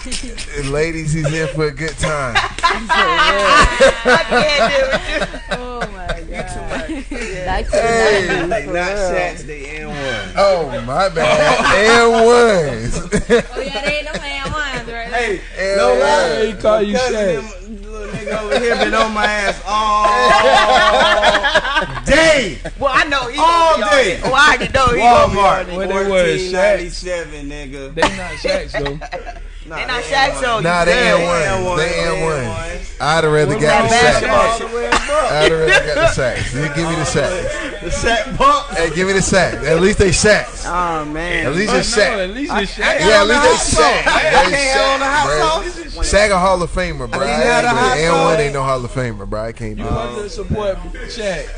hey, ladies, he's in for a good time. I can't do it. Oh my god. Too much. Back to the 90s, Like not real. Shaqs, they N one. Oh, my bad. and ones. Oh yeah, they ain't no man ones right there. Hey, And no ones. lie. He call you Cousin, Shaq. little nigga over here been on my ass all day. Well, I know he All day. on. Oh, I already know he gonna be on Walmart, it. What they was, Shaq? 1497, nigga. They not Shaqs though. Nah, They not Shaq N1. Nah, they ain't one. They ain't one. I'd have rather got the basketball sacks. All the way above. I'd have rather got the sacks. You give me the sacks. The sack Bucks. Hey, give me the sack. At least they sacks. Oh man. At least I it's know, at least it's Shaq. Yeah, at least they hot sauce. Shaq. I They can't have on the hot Shaq, sauce. bro. Shaq a Hall of Famer, bro. I the hot And one ain't no Hall of Famer, bro. I can't do You it. want to support Shaq.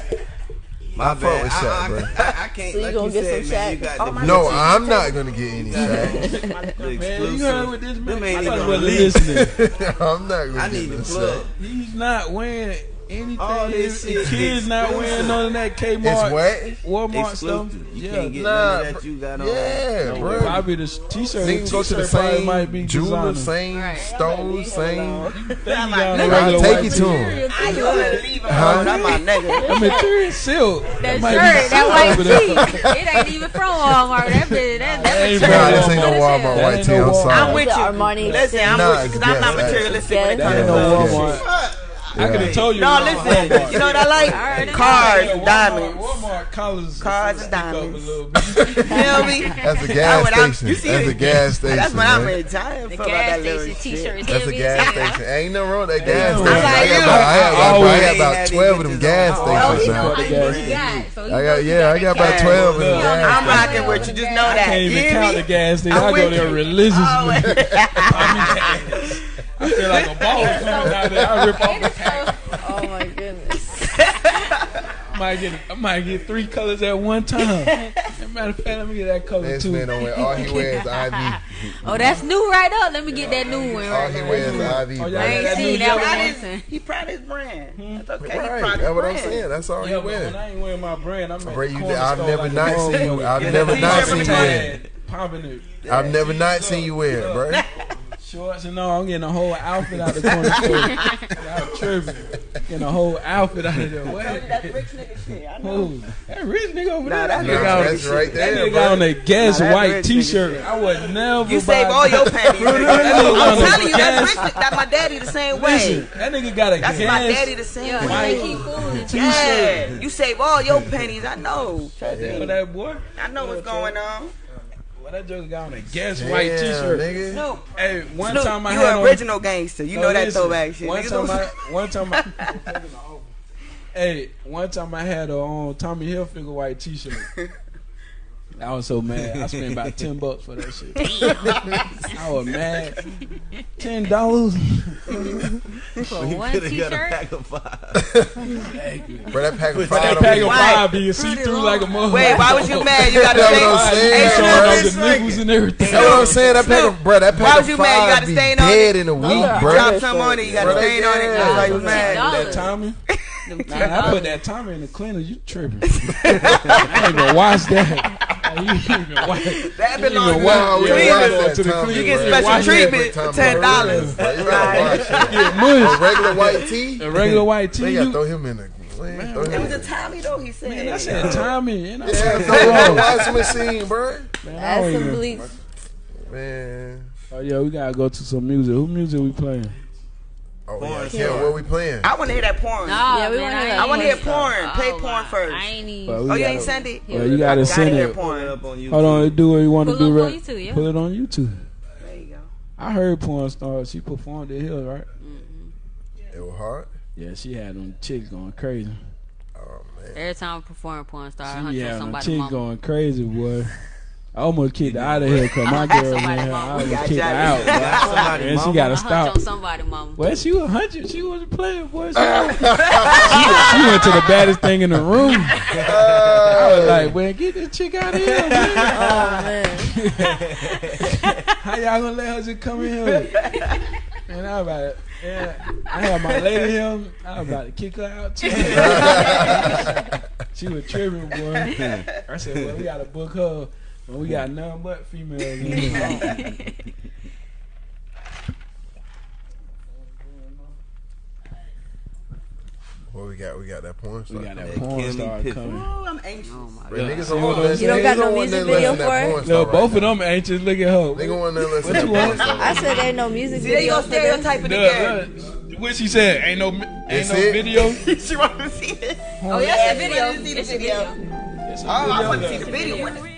My fuck bad. with I, Shaq, I, bro. I, I can't. So you like gonna you get said, some man, you got Oh, the No, God. I'm not gonna get any Shaq. the Man, you exclusive. heard with this man. Them ain't I even thought you wasn't released. listening. I'm not gonna I get need no the plug. He's not wearing anything. All this shit kids not wearing none of that It's Kmart, what? Walmart stuff. You Yeah, can't get Nah, none of that you got on. Yeah, No bro. Probably the t-shirt. They go to the t-shirt same might be jeweler, same Right. store, same. Thank you, y'all, I'll the regular take white you to him. I you gonna leave him Huh? alone. That's my nigga. I mean, Terry Silk. That shirt, that white tee, it ain't even from Walmart. That bitch, that, that ain't material Nah, this ain't no Walmart white tee. I'm sorry. I'm with you. Armani Listen, I'm with you because I'm not materialistic when it comes to. Walmart. I could have told you. No, it listen. Walmart. You know what I like? Alright, Cars and diamonds. Walmart colors, Cars and stick up a diamonds. Feel me? That's a gas station. you see That's it? a gas station. That's what I'm man. in time The for gas station t-shirt is That's a gas station. Ain't no wrong with that gas station. I got you. about, I got about, I got about twelve of them gas on. Oh, stations he know now. how gas you what he station. got. So he I got knows yeah, I got about twelve of them Look, gas I'm rocking with you. Just know I that. can't even count the gas station. I'm go with there you. religiously. I feel like a ball coming out there. I rip off the pack. Oh my goodness. I might get, I might get three colors at one time. As a matter of fact, let me get that color This too. man don't wear all he wears is IV. Oh, that's new right up. Let me get that new one All right he wears is IV. Oh, y'all I ain't that seen new that yellow one. Proud Listen. his, he proud his brand. Hmm. That's okay. He Right, proud that's his what I'm saying. That's all Yeah, he wears. when I ain't wearing my brand, I'm Bro, you, I've never like not seen you- I've Get never not seen you a wear tag, Popping it. I've never not seen you wear bro. Shorts and all. I'm getting a whole outfit out of the corner store. Y'all tripping. Getting a whole outfit out of there. What? That's rich nigga shit. I know. Who? That rich nigga over there. that's That nigga rich on- That's right That nigga got on a Guess Nah, white T-shirt. I would never. You save all your panties. I'm telling you, that's Guess- rich. That my daddy the same Listen, way. that nigga got a That's Guess. my daddy the same Yeah, White they keep fooling. T-shirt. Yeah, you save all your pennies. I know. Know that boy. I know what's going on. Well, that joker got on a Guess Damn, white T-shirt. nigga. Snoop, Hey, one Snoop, time I you had an on. original gangster. You No, know that listen, throwback shit. One time, I, one time, I, hey, one time I had a on Tommy Hilfiger white T-shirt. I was so mad. I spent about ten bucks for that shit. I was mad. Ten dollars. For You one could have got a t-shirt. pack of five. Bro, that pack of That five. That pack of Why? five being see through like a mother. Wait, why was you mad? You got to That's what I'm say. saying, Hey, bro. showing off the Snoop, nipples and everything. That's what I'm saying. That pack Snoop, of, bro, that why pack was you mad? You got a be stain on dead it? in a No. week, Drop some on it. You got Bro, a stain on it. yeah. Why you was mad. That Tommy. Them Nah, I put that Tommy in the cleaner. You tripping? I ain't even watch that. You ain't even watch. That You belongs even to watch- Nah, yeah, Cleaners. watch watch that to the Tommy, cleaners. You get special treatment for ten bro. dollars. Bro, you gotta watch it. Get A regular white tee. A regular white They tee. gotta You, throw him in the. Man, throw It was in a Tommy though. He said. man, I said Tommy. And I Yeah, said, throw him in the washing machine, bro. man, I Add don't some even- bleach. Man. Oh yeah, we gotta go to some music. Who music we playing? Oh, Porn yeah, star. yeah, what we playing? I want to hear that porn. Nah, Yeah, we wanna I hear that I want to hear even- porn. Oh, Play Oh, porn my- first. I ain't even. Well, Oh, you gotta- ain't send it? Well, you gotta Gotta send it. porn. It up on YouTube. Hold on, do what you want to do, right? on YouTube, yeah. Put it on YouTube. There you go. I heard porn star. She performed at Hill, right? Mm-hmm. It was hard. Yeah, she had them chicks going crazy. Oh man. Every time I perform porn star, I She hunt had on them somebody chicks going crazy, boy. I almost kicked her out of here because my girl in here. I almost got kicked her you. out. Somebody, And she got to I hunt stop. on somebody mama. Well, she was hundred. She wasn't playing, boy. She, she, she went to the baddest thing in the room. I was like, man, get this chick out of here, man. Oh man. How y'all gonna let her just come in here? Man, I was about, yeah, I had my lady here. I was about to kick her out too. she was tripping, boy. I said, well, we gotta book her. When we got none but females in here. What we got? We got that porn We got that That porn star Piffin. coming. Oh, I'm anxious. Oh my Bro, niggas don't want I'm to saying? You don't got no music video listen to that for it? porn star No, right both of them anxious. Look at her. Nigga want to listen What to you porn want? star. I said ain't no music See, they video go for this. stereotype it again. Look, what she said? Ain't no, ain't That's no it? video. she want to see it. Oh, oh yeah, it's a she video. to see the It's a video. video. It's a Oh, I want to see the video.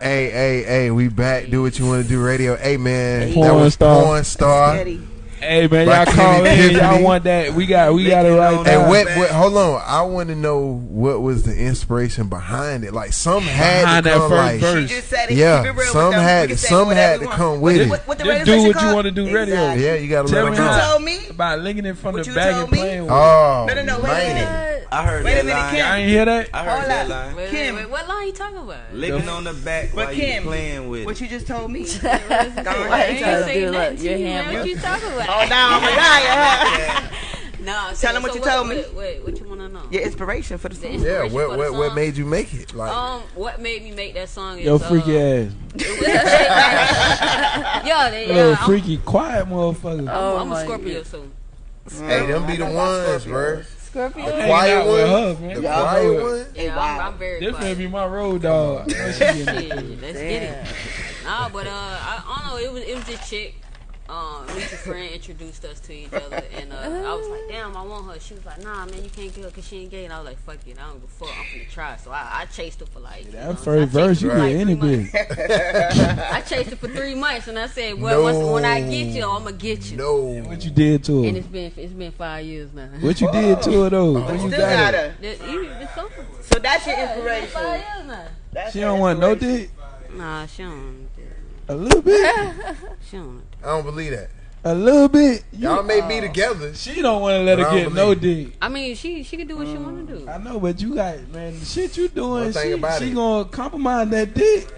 Hey, hey, hey, we back. Do what you want to do radio. Hey, man. Porn that was star. Porn star. Hey man, y'all call in. Y'all want that? We got we got it right now. What, what, hold on, I want to know what was the inspiration behind it. Like some had behind to come. That first like, yeah, some had some had to come with it. Just do what you want to do, radio. Yeah, you got to let them know. About linking it from of the bag and playing with. Oh, no, no, no, wait a minute. I heard wait that a minute, line. Kim. I ain't hear that. I heard Hold that up. line. Wait, Kim, wait, what line you talking about? Licking on the back but while Kim, you playing with. What you just told me. Don't you. What you talking about? Oh no, I'm a liar. No, tell them what you told me. What, what, you want to know? Your inspiration for the song. The yeah, what what, what made you make it? Like, um, what made me make that song? Yo, uh, freaky ass. Yo, they, Little freaky, quiet motherfucker. Oh, I'm a Scorpio, too. Hey, them be the ones, bro. Scorpio. The quiet one. Her, the quiet one. Yeah, I'm, I'm very This quiet. may be my road dog. Let's get it. Nah, but uh, I, I don't know. It was it was a chick um, Lisa's friend introduced us to each other, and uh, I was like, "Damn, I want her." She was like, "Nah, man, you can't get her because she ain't gay." And I was like, "Fuck it, I don't give a fuck. I'm gonna try." So I, I chased her for like yeah, that first verse, you get any. I chased her for three months, and I said, "Well, no. once, when I get you, I'm gonna get you." No, and what you did to her? And it's been it's been five years now. What you Whoa. did to her though? Oh. You got, got her. You So that's your inspiration. Five years now. That's she don't want no dick. Nah, she don't. A little bit. she don't. I don't believe that. A little bit. Y'all may be oh. together. She don't want to let her get no dick. I mean, she she can do what she want to do. Mm, I know, but you got man, the shit you doing, One thing she, about she it. gonna compromise that dick.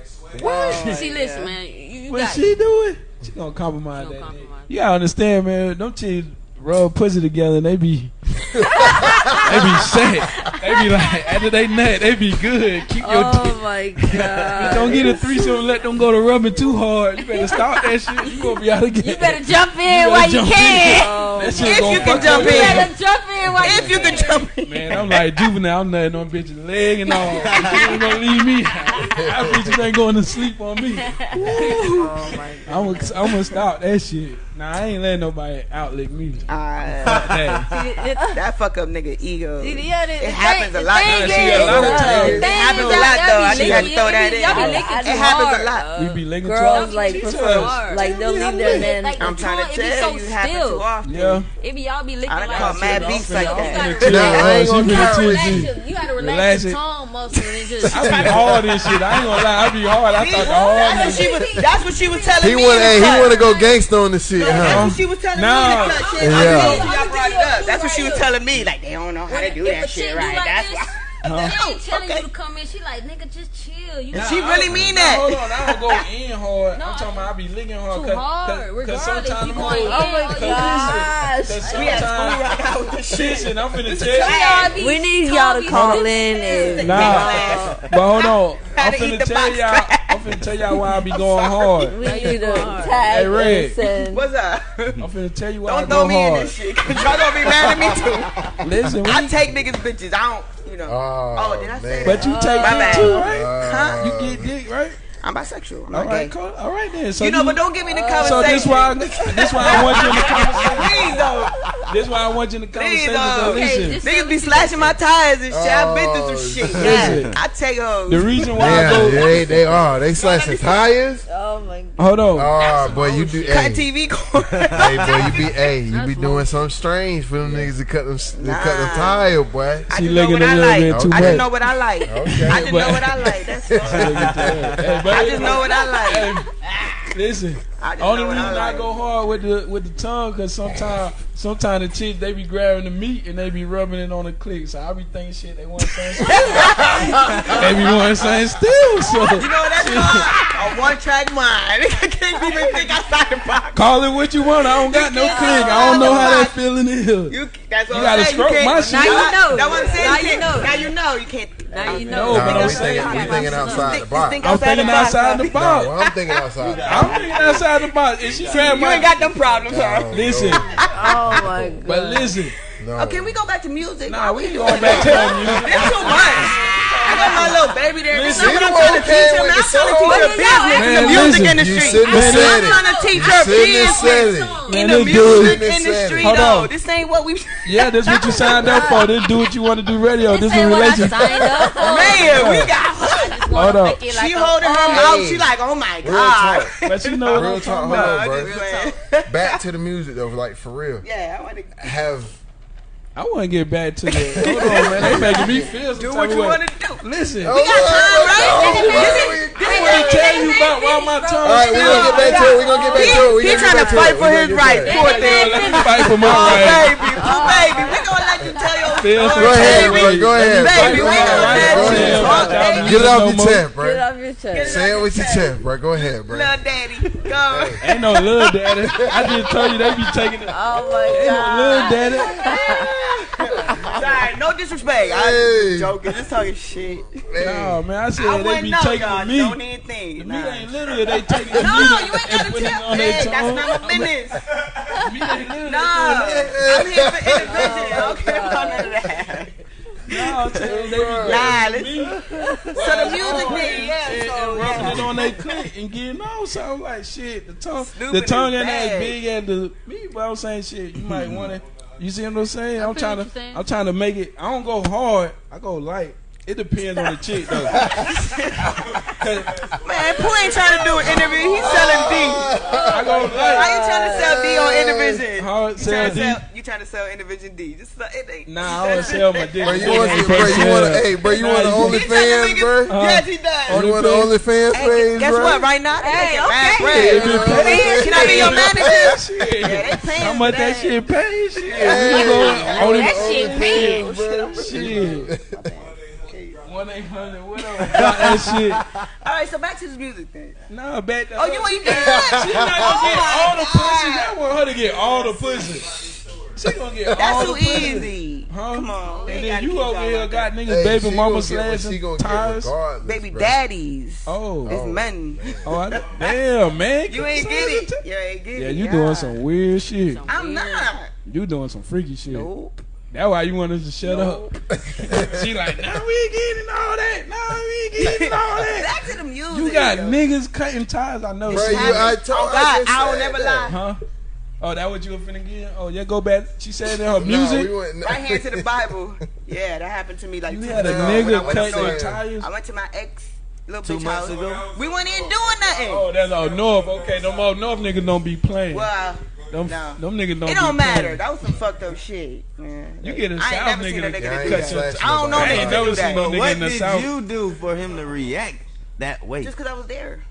What? She listen, man, you, you what got she doing? She gonna compromise She gonna that. dick. You gotta understand, man. Don't change rub pussy together and they be they be set. They be like after they nut, they be good. Keep your oh dick. my god! Don't get a threesome and let them go to rubbing too hard. You better stop that shit. You gonna be out again. You better jump in while you can. Oh, if you can jump in, you better jump in while if you can. jump in. Man, I'm like juvenile. I'm nutting on bitches leg and all. you gonna leave me. I bitches ain't going to sleep on me. Oh my god! I'm gonna, I'm gonna stop that shit. Nah, I ain't letting nobody outlick me. Uh, that fuck up nigga ego. Yeah, it happens a lot. It happens a lot though. I just to throw that in. It happens a lot. We be licking too Girls like prefer, like they'll leave their man. I'm trying to tell you, happens too often. Yeah. If y'all be licking I call mad beats like that, You gotta relax your tone muscle and just. I be hard and shit. I ain't gonna lie. I be hard. I talk hard. That's what she was. That's what she was telling he me. Wanna, hey, he want to go gangster on the shit, huh? That's what she was telling me. Nah. Yeah. That's what she was telling me. Like they don't know how to do that shit right. That's why oh, telling okay. you to come in. She like, nigga, just chill. You and she really mean that. Hold on, I don't go in hard. no, I'm talking about I be licking hard. Too cause, hard. Because sometimes you going, oh, oh my gosh. Cause we at school right now with shit. And I'm finna tell you. We need y'all to call in. Nah, but hold on. I'm finna tell y'all. I'm finna tell y'all why I be going hard. We need to tag. Hey, Red. What's up? I'm finna tell you why don't I go hard. Don't throw me in this shit. Y'all gonna be mad at me too. Listen, I take niggas bitches. I don't you know. Oh, oh did I say man. that? But you take oh. dick too, right? Huh? You get dick, right? I'm bisexual. I'm all right, cool. All right then. So you, you know, but don't give me the conversation. So this why this why I want you in the conversation. Please though. This why I want you in the conversation. Please, though. Niggas be slashing my tires and shit. I've been through some oh, shit. Yeah, I take those. The reason why yeah, I go, they they are they slashing tires. Oh my god. Hold on. Oh boy, you do cut. TV cord. hey boy, you be a. you be doing something strange for them niggas to cut them to nah. cut the tire, boy. I she didn't know what I like. I didn't know what I like. I didn't know what I like. That's. I just know what I like. Hey, listen, I only reason I, like. I, go hard with the with the tongue because sometimes sometimes the chicks they be grabbing the meat and they be rubbing it on the click, so I be thinking shit they want saying still. they be want saying still. So you know what that's called a one track mind. I can't even think outside the box. Call it what you want. I don't got no click. I don't know how that feeling is. You, that's you gotta stroke my shit. Now you know. That's what I'm saying. Now you know. Now you know you can't now you know. No, but I'm saying we thinking outside the box. I'm thinking outside the box. I'm thinking outside. I'm thinking outside the box. Is she trying? You ain't got no problems. her. Listen. Oh my god. But listen. No. Oh, can we go back to music? Nah, we ain't going back to music. It's too much baby there. I'm trying to teach him. I'm trying to teach her business in the music industry. I'm trying to teach her business in the music industry, though. This ain't what we. Yeah, this what you signed up for. This do what you want to do radio. This is relationship. Man, we got. Hold up. Like she holding her mouth. She like, oh my god. But you know, real talk. Hold on, bro. Back to the music though, like for real. Yeah, I want to have I want to get back to the. Hold on, man. They making me feel some Do what you want to do. Listen. Oh, we got time, right? This is what tell you about why my turn. All right, we're going to get back to it. We're going to get back to it. He's trying to fight for his rights. Poor thing. Let me fight for my oh, rights. Oh, baby. Poor baby. We're going to let you tell your story. Go ahead, bro. Go ahead. Baby, we going to let you Get off your chest, bro. Get off your chest. Say it with your chest, bro. Go ahead, bro. Little daddy. Go. Ain't no little daddy. I just told you they be taking it. Oh, my God. Little daddy. no disrespect. Hey. I'm joking. Just talking shit. Man. No, man. I said I they be know, taking y'all. me. Don't even think. The nah. ain't literally they taking the no, meat. No, you ain't got to tell me. That's not my business. meat ain't literally. Nah, I'm here for individual. Oh, okay, about none of that. No, tell them nah, let's, so the music oh, thing, yeah. And, and rubbing yeah. it on their clit and getting on. So I'm like, shit, the tongue, Snooping the tongue ain't as big as the Me, but I'm saying, shit, you might want to you see what I'm saying? I am trying to. I'm trying to make it. I don't go hard. I go light. It depends on the chick though. Man, Pooh ain't trying to do an interview. He's selling D. I go light. Why you trying to sell D on intervision? Hard sell D trying to sell Indivision D. Just so, it ain't. Nah, I want to sell my dick. Bro, you want, bro, you want, hey, bro, you want the OnlyFans, bro? Yes, he does. Only want the OnlyFans page, Guess what? Right now, hey, okay. Can I be your manager? Yeah, they paying. How much that shit pay? Shit, that shit pay, bro. Shit. One eight hundred. What that shit. All right, so back to this music thing. No, back. To oh, her. you want? She's not to get oh, all the pussy. I want her to get all the pussy. She gonna get That's all too the easy. Huh? Come on. And then you over here got that. niggas Hey, baby mama slaps she gonna tires. baby bro. daddies. Oh, It's oh. man oh, I, damn man. You ain't get it. You ain't get it. Yeah, you doing some weird shit. I'm not. You doing some freaky shit. Nope. That's why you want us to shut up. she like, nah, we ain't getting all that. Nah, we ain't getting all that. Back to the music. You got niggas cutting ties. I know. Bro, you. I told, Oh God, I, I will never lie. Huh? Oh, that what you finna again? Oh, yeah, go back. She said in her music. we went- Right hand to the Bible. Yeah, that happened to me like You two had a when I nigga went cut to- your tires. I went to my ex little Two bitch months house. ago? We weren't even doing nothing. Oh, that's all North. Okay, no more North niggas don't be playing. Well, Them, no. them niggas don't. it don't matter. playing. That was some fucked up shit. Man. You get i ain't South seen a nigga nigga that that your. I don't know I ain't that never seen no nigga in what did you do for him to react that way? Just because I was there.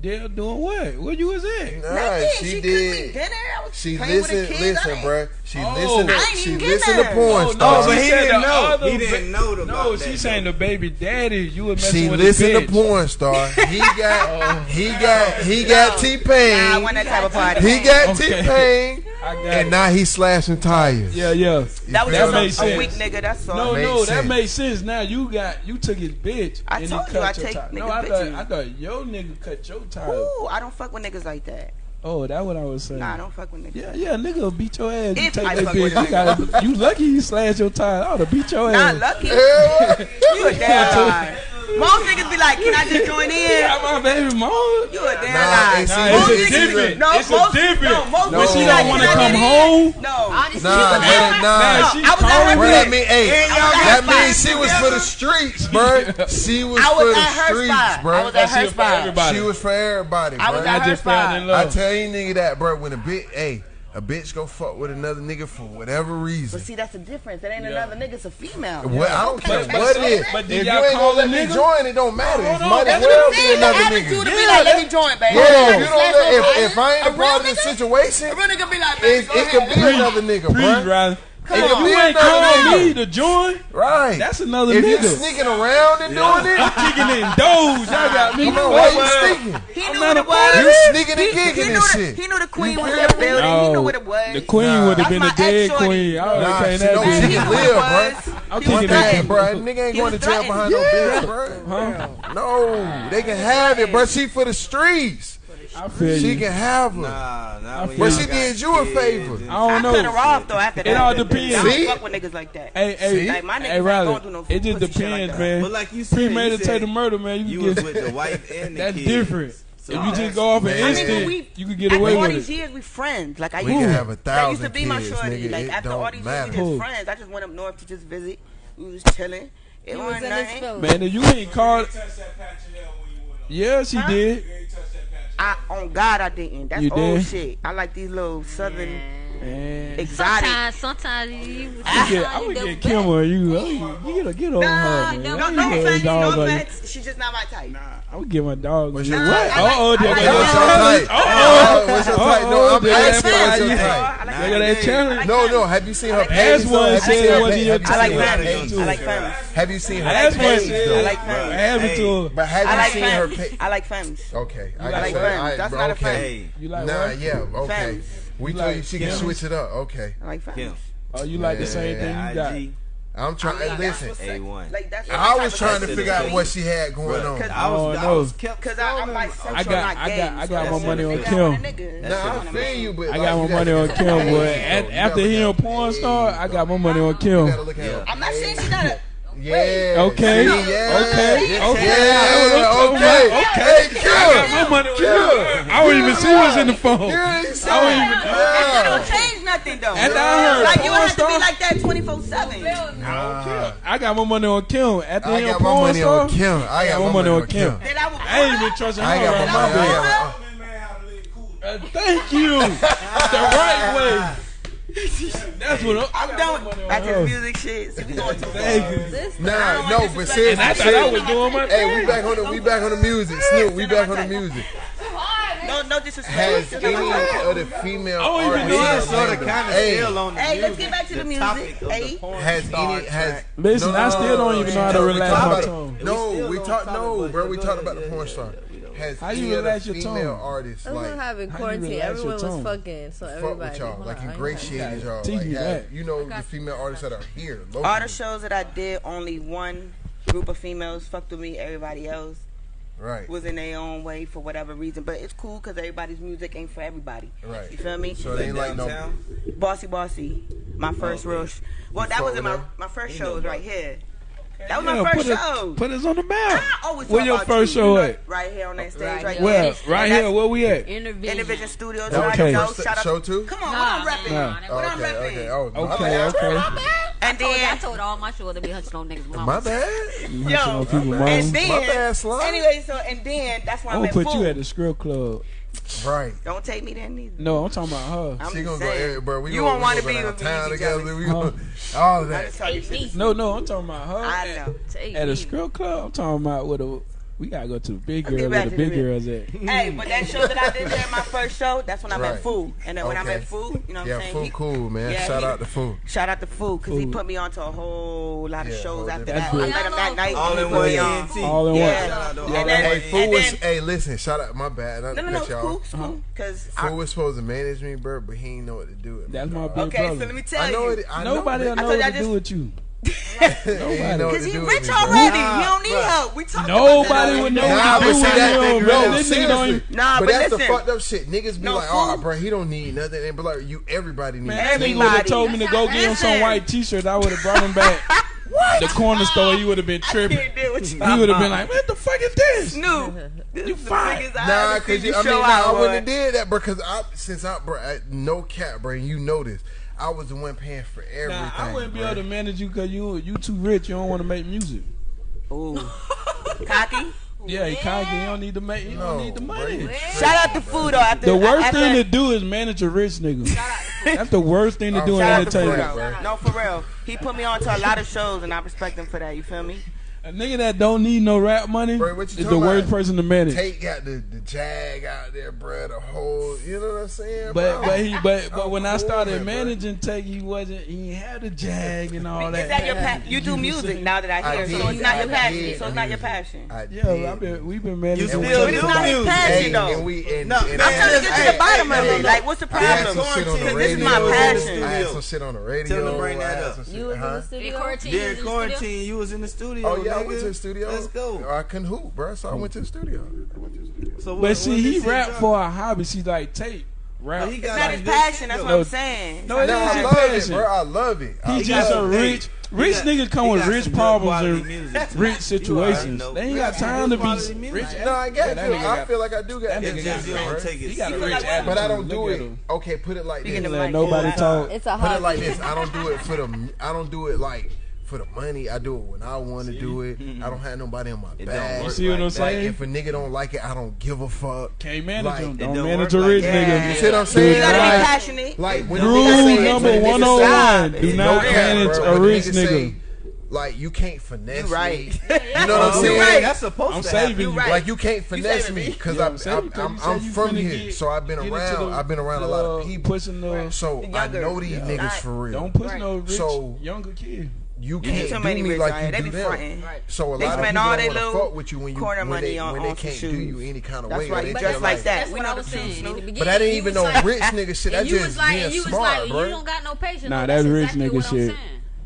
Dale doing what? Where you was at? Nah, Nothing. she, she did. Dinner. I was she listened, listen, bruh. She oh, listened. To, she listened to porn no, stars. No, but he didn't know. He didn't know about No, she that, saying though. the baby daddy. You were messing she with listened to porn star. He got. oh, he got. He got T Pain. Nah, I want that type of party. He got T Pain. And now he's slashing tires. Yeah, yeah. That was that just a, a weak nigga. That's all. No, no, that made sense. Now you got you took his bitch. I told you I take. No, I thought I thought your nigga cut your tired. Ooh, I don't fuck with niggas like that. Oh, that what I was saying. Nah, don't fuck with niggas. Yeah, yeah, nigga will beat your ass. If you take I that fuck bitch, with you, gotta, you lucky you slashed your tire. I oughta beat your Not ass. lucky. you a damn liar. Most niggas be like, can I just join in? Not my baby mom. You a damn Nah, liar. it's- Most a niggas be- No, it's most, a different. No, most niggas she be don't wanna come home. No. Honestly, Nah, man, nah. No, I was at her that mean, hey, that means she was for the streets, bro. She was, for the streets, bro. I was at her spot. She was for everybody, I was at her spot. I tell same nigga that, bro, when a bitch, hey, a bitch go fuck with another nigga for whatever reason. But see, that's the difference. That ain't yeah. another nigga. It's a female. Well, yeah. I don't care but, what it is. But if you ain't gonna let me join, it don't matter. It might as well be another nigga. To be yeah, like, let me join, baby. Yeah, you don't let, if, if I ain't a, a part of this situation, a real nigga be like, baby, it, it could be another nigga, bro. If you ain't calling me to join, right? That's another if nigga. you sneaking around and yeah. doing it, I'm kicking in doors. Y'all got me. Come on, why you sneaking? He knew what it was. You sneaking and gigging and shit. He knew the queen was in the building. He knew what it was. The queen would have been a dead queen. I can't that. She live, bro. I'm kicking that, bro. Nigga ain't going to jail behind no bitch, bro. No, they can have it, bro. She for the streets. Feel she you. can have them. Nah, nah, but she did you a favor. I don't know. I cut her off though after that. It all depends. I don't fuck with niggas like that. Hey, hey, like my niggas hey, Riley, no It just depends, like man. But like you said, premeditated murder, man. You, you get, was with the wife and the That's kids. different. So if you just go off an instant, I mean, we, you can get away with it. After all these years, we friends. Like I we used, have a thousand used to be kids, my shorty. Nigga, like after all these matter. years, we just friends. I just went up north to just visit. We was chilling. It was nothing. Man, you ain't called. Yeah, she huh? did. I on God I didn't. That's you old did? shit. I like these little southern. Yeah. Exotic. Sometimes, sometimes you. Would ah, I, get, I would get Kim or you. I you get a get on her. Man. No, no, no no No offense. She's just not my type. Nah, I would get my dog. What's your nah, what? Uh oh, there goes your type. Oh, what's your type? No, I'm asking what's your type. Look at that challenge. No, no. Have you seen her? As one said, what's your type? I like parents. I like parents. Have you seen her? As one said, I like parents. But have you seen her? I like femmes. Okay, I like femmes. That's not a femme. You like nah, yeah, okay. We like, she can switch it up. Okay. I like Kim. Oh, you like yeah. the same thing you got. IG. I'm trying. I mean, listen, A1. Like, that's I was trying to figure out what she had going on. Cause I was, oh, no. I was kept because I, I'm like, I got, I got, I got my money on Kim. Nah, I feel you, but I got my money on Kim. But after hearing porn star, I got my money on Kim. I'm not saying she's not it. Yeah. Okay. Okay. Okay. Okay. Okay. okay. I got my money. Sure. I don't even see what's in the phone. Sure. I don't even. know. not gonna change nothing though. After I heard like you have star, to be like that twenty four seven. Nah. I got my money on Kim. At the I got my money star, on Kim. I got my money on Kim. I ain't even trusting her. I got my money. Thank you. The right way. That's what I'm, I'm down. That's his music shit. We going to far. Nah, no, but seriously. I thought I was doing my Hey, we back on the we back on the music. Snoop, we back on the music. No, no disrespect. Has any of the female artists sort of kind of Hey. on the Hey, let's get back to the music. Hey. has any has. Listen, I still don't even know how to relax my tongue. No, we talk. no, bro. We talked about the porn star has how you relax your female tone? artists. That's like. Quarantine. Everyone was fucking, so everybody. Fuck with y'all. Like ingratiated y'all. Like, you, you know the female artists that are here. Locally. All the shows that I did, only one group of females fucked with me. Everybody else. Right. Was in their own way for whatever reason, but it's cool because everybody's music ain't for everybody. Right. You feel me? So they like no. Bossy, bossy. My first oh, real. Sh- well, that was in my my first was right here. That was yeah, my first put show. Us, put us on the map. Where your first you, show you know, at? Right here on that stage, right, right here. Where? Right here. Where we at? Intervision, Intervision Studios. Okay. Show, shout out. show two. Come on, nah, what I'm repping? Nah. What okay, I'm repping? Okay. Oh, okay. okay. My bad. And I told, then I told all my shows to be hunching on niggas' My bad. Yo. My bad. And then, my bad. Anyway, so and then that's why I'm. at gonna put you at the strip club. Right. Don't take me there neither. No, I'm talking about her. I'm she gonna saying. go, hey, bro. We you gonna, want to be with town together. We huh. gonna, all of that. No, no, I'm talking about her. I know. At, at a strip club, I'm talking about with a we gotta go to the big girl where the big girls at. Hey, but that show that I did there, my first show, that's when I met right. And then when okay. I met Fool, you know what yeah, I'm saying? Fool he, cool, man. Yeah, shout he, out to Fool. Shout out to Fool, because he put me onto a whole lot of yeah, shows after that. Good. I met him that night. All in one. On. All in yeah. one. Yeah. Hey, Fool was, hey, listen, shout out, my bad. No, no, no, y'all. Cool, was supposed to manage me, bro, but he didn't know what to do. with me. That's my big problem. Okay, so let me tell you. Nobody know what to do with you. Because he's rich already. Nah, he don't need bro. help. We talking Nobody about would know nah, what to do with him. This nigga don't even... Nah, but, but that's listen. the fucked up shit. Niggas be no like, oh, bro, he don't need nothing. And like, you, everybody needs Man, everybody. Nigga would have told me to go get him some white t-shirt. I would have brought him back. What? The corner store, you would have been tripping. He would have been like, "What the fuck is this?" Snoop, this you fine? Nah, because you, I mean, nah, I wouldn't have did that. Because I, since I, bro, I, no cap, bro, you know this I was the one paying for everything. Nah, I wouldn't be bro. able to manage you because you you too rich. You don't want to make music. Ooh, cocky. Yeah, he cocky. You don't need to make. No, don't need the money. Bro, Shout out to food though. After, the worst after, thing to do is manage a rich nigga. That's the worst thing to oh, do in entertainment. No, for real. He put me on to a lot of shows, and I respect him for that. You feel me? A nigga that don't need no rap money bro, is the worst person to manage. Tate got the, the jag out there, bro. The whole, you know what I'm saying? But bro? but he but but I'm when I started man, managing bro. Tate, he wasn't he had the jag and all that. Is that your you, do music now that I hear, I did, so it's not I your passion. Did, so it's not your passion. I did. Yeah, I've been we've been managing. You still do music, passion though. And we, and, no, and, I'm trying to get to the bottom of it. Like, what's the problem? This is my passion. I had some shit on the radio. Tell bring that up. You was uh-huh. in the studio. In quarantine, you was in the studio. Oh yeah. I nigga. went to the studio. Let's go. I couldn't hoop, bro. So I went to the studio. I went to the studio. So But when- see, he this shit rap for a hobby. See, like tape rap. But he It's got not like his passion. That's though. what I'm saying. No, it No, is I his love it, passion. bro. I love it. I He just a rich, rich got- nigga come with rich problems and rich situations. They ain't got time to be music. rich. No, I get Yeah, you. that I got- feel like I do got That It's nigga got you don't take it He got a rich attitude. But I don't do it. Okay, put it like this. Let like nobody that. talk. It's a Put it like this. I don't do it for the. I don't do it like for the money. I do it when I want to do it. Mm-hmm. I don't have nobody in my It don't bag. You see what I'm like. Like saying? if a nigga don't like it, I don't give a fuck. Can't manage Like, them. it Don't don't manage work a rich like nigga. that. You see what I'm saying? You gotta be passionate. Like when Rule the nigga say, number oh when the 101, do not manage a rich nigga nigga. Like you can't finesse You right. me. You know what I'm Oh, saying? right. That's supposed I'm to saving happen. you. right. Like you can't finesse saving me me. because Yeah, I'm, I'm I'm, I'm, I'm from here, get- so I've been around. the- I've been around a lot of people, Pushing the, so The I know these Yeah. niggas Right. for real. don't push Right. no rich So- younger kid. You You can't too do many me rich like out you. They do be them. fronting. Right. So a They lot of people all don't want to fuck with you when you corner when money they, on- when they can't do you any kind of That's way. right. They You feel dress like that. That's We what know I the was truth, saying. Snoop. In But that ain't you even was no like- rich nigga shit. and That's just like, being you smart, like, bro. you don't got no patience. Nah, that's that's rich nigga shit. saying.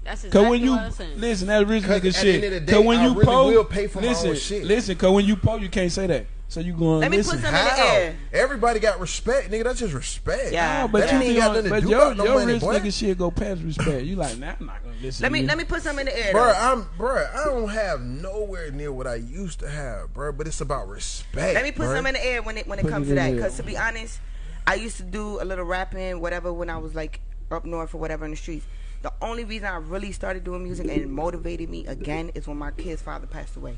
That's Cause when you what I'm saying. listen, that rich nigga shit. end of the Cause when you really po, will pay for my own listen, listen. Cause when you po, you can't say that. So you going Let me listen. put some in the How? air. Everybody got respect, nigga. That's just respect. Yeah. No, but That you ain't got on, nothing to but do your, about no your money, rich boy. nigga shit go past respect. You like, nah, I'm not gonna listen. Let me to let me put some in the air. Bro. I'm bro. I don't have nowhere near what I used to have, bro. But it's about respect. Let me put bruh. some in the air when it when it Put comes it to that. Because to be honest, I used to do a little rapping, whatever, when I was like up north or whatever in the streets. The only reason I really started doing music and it motivated me again is when my kid's father passed away.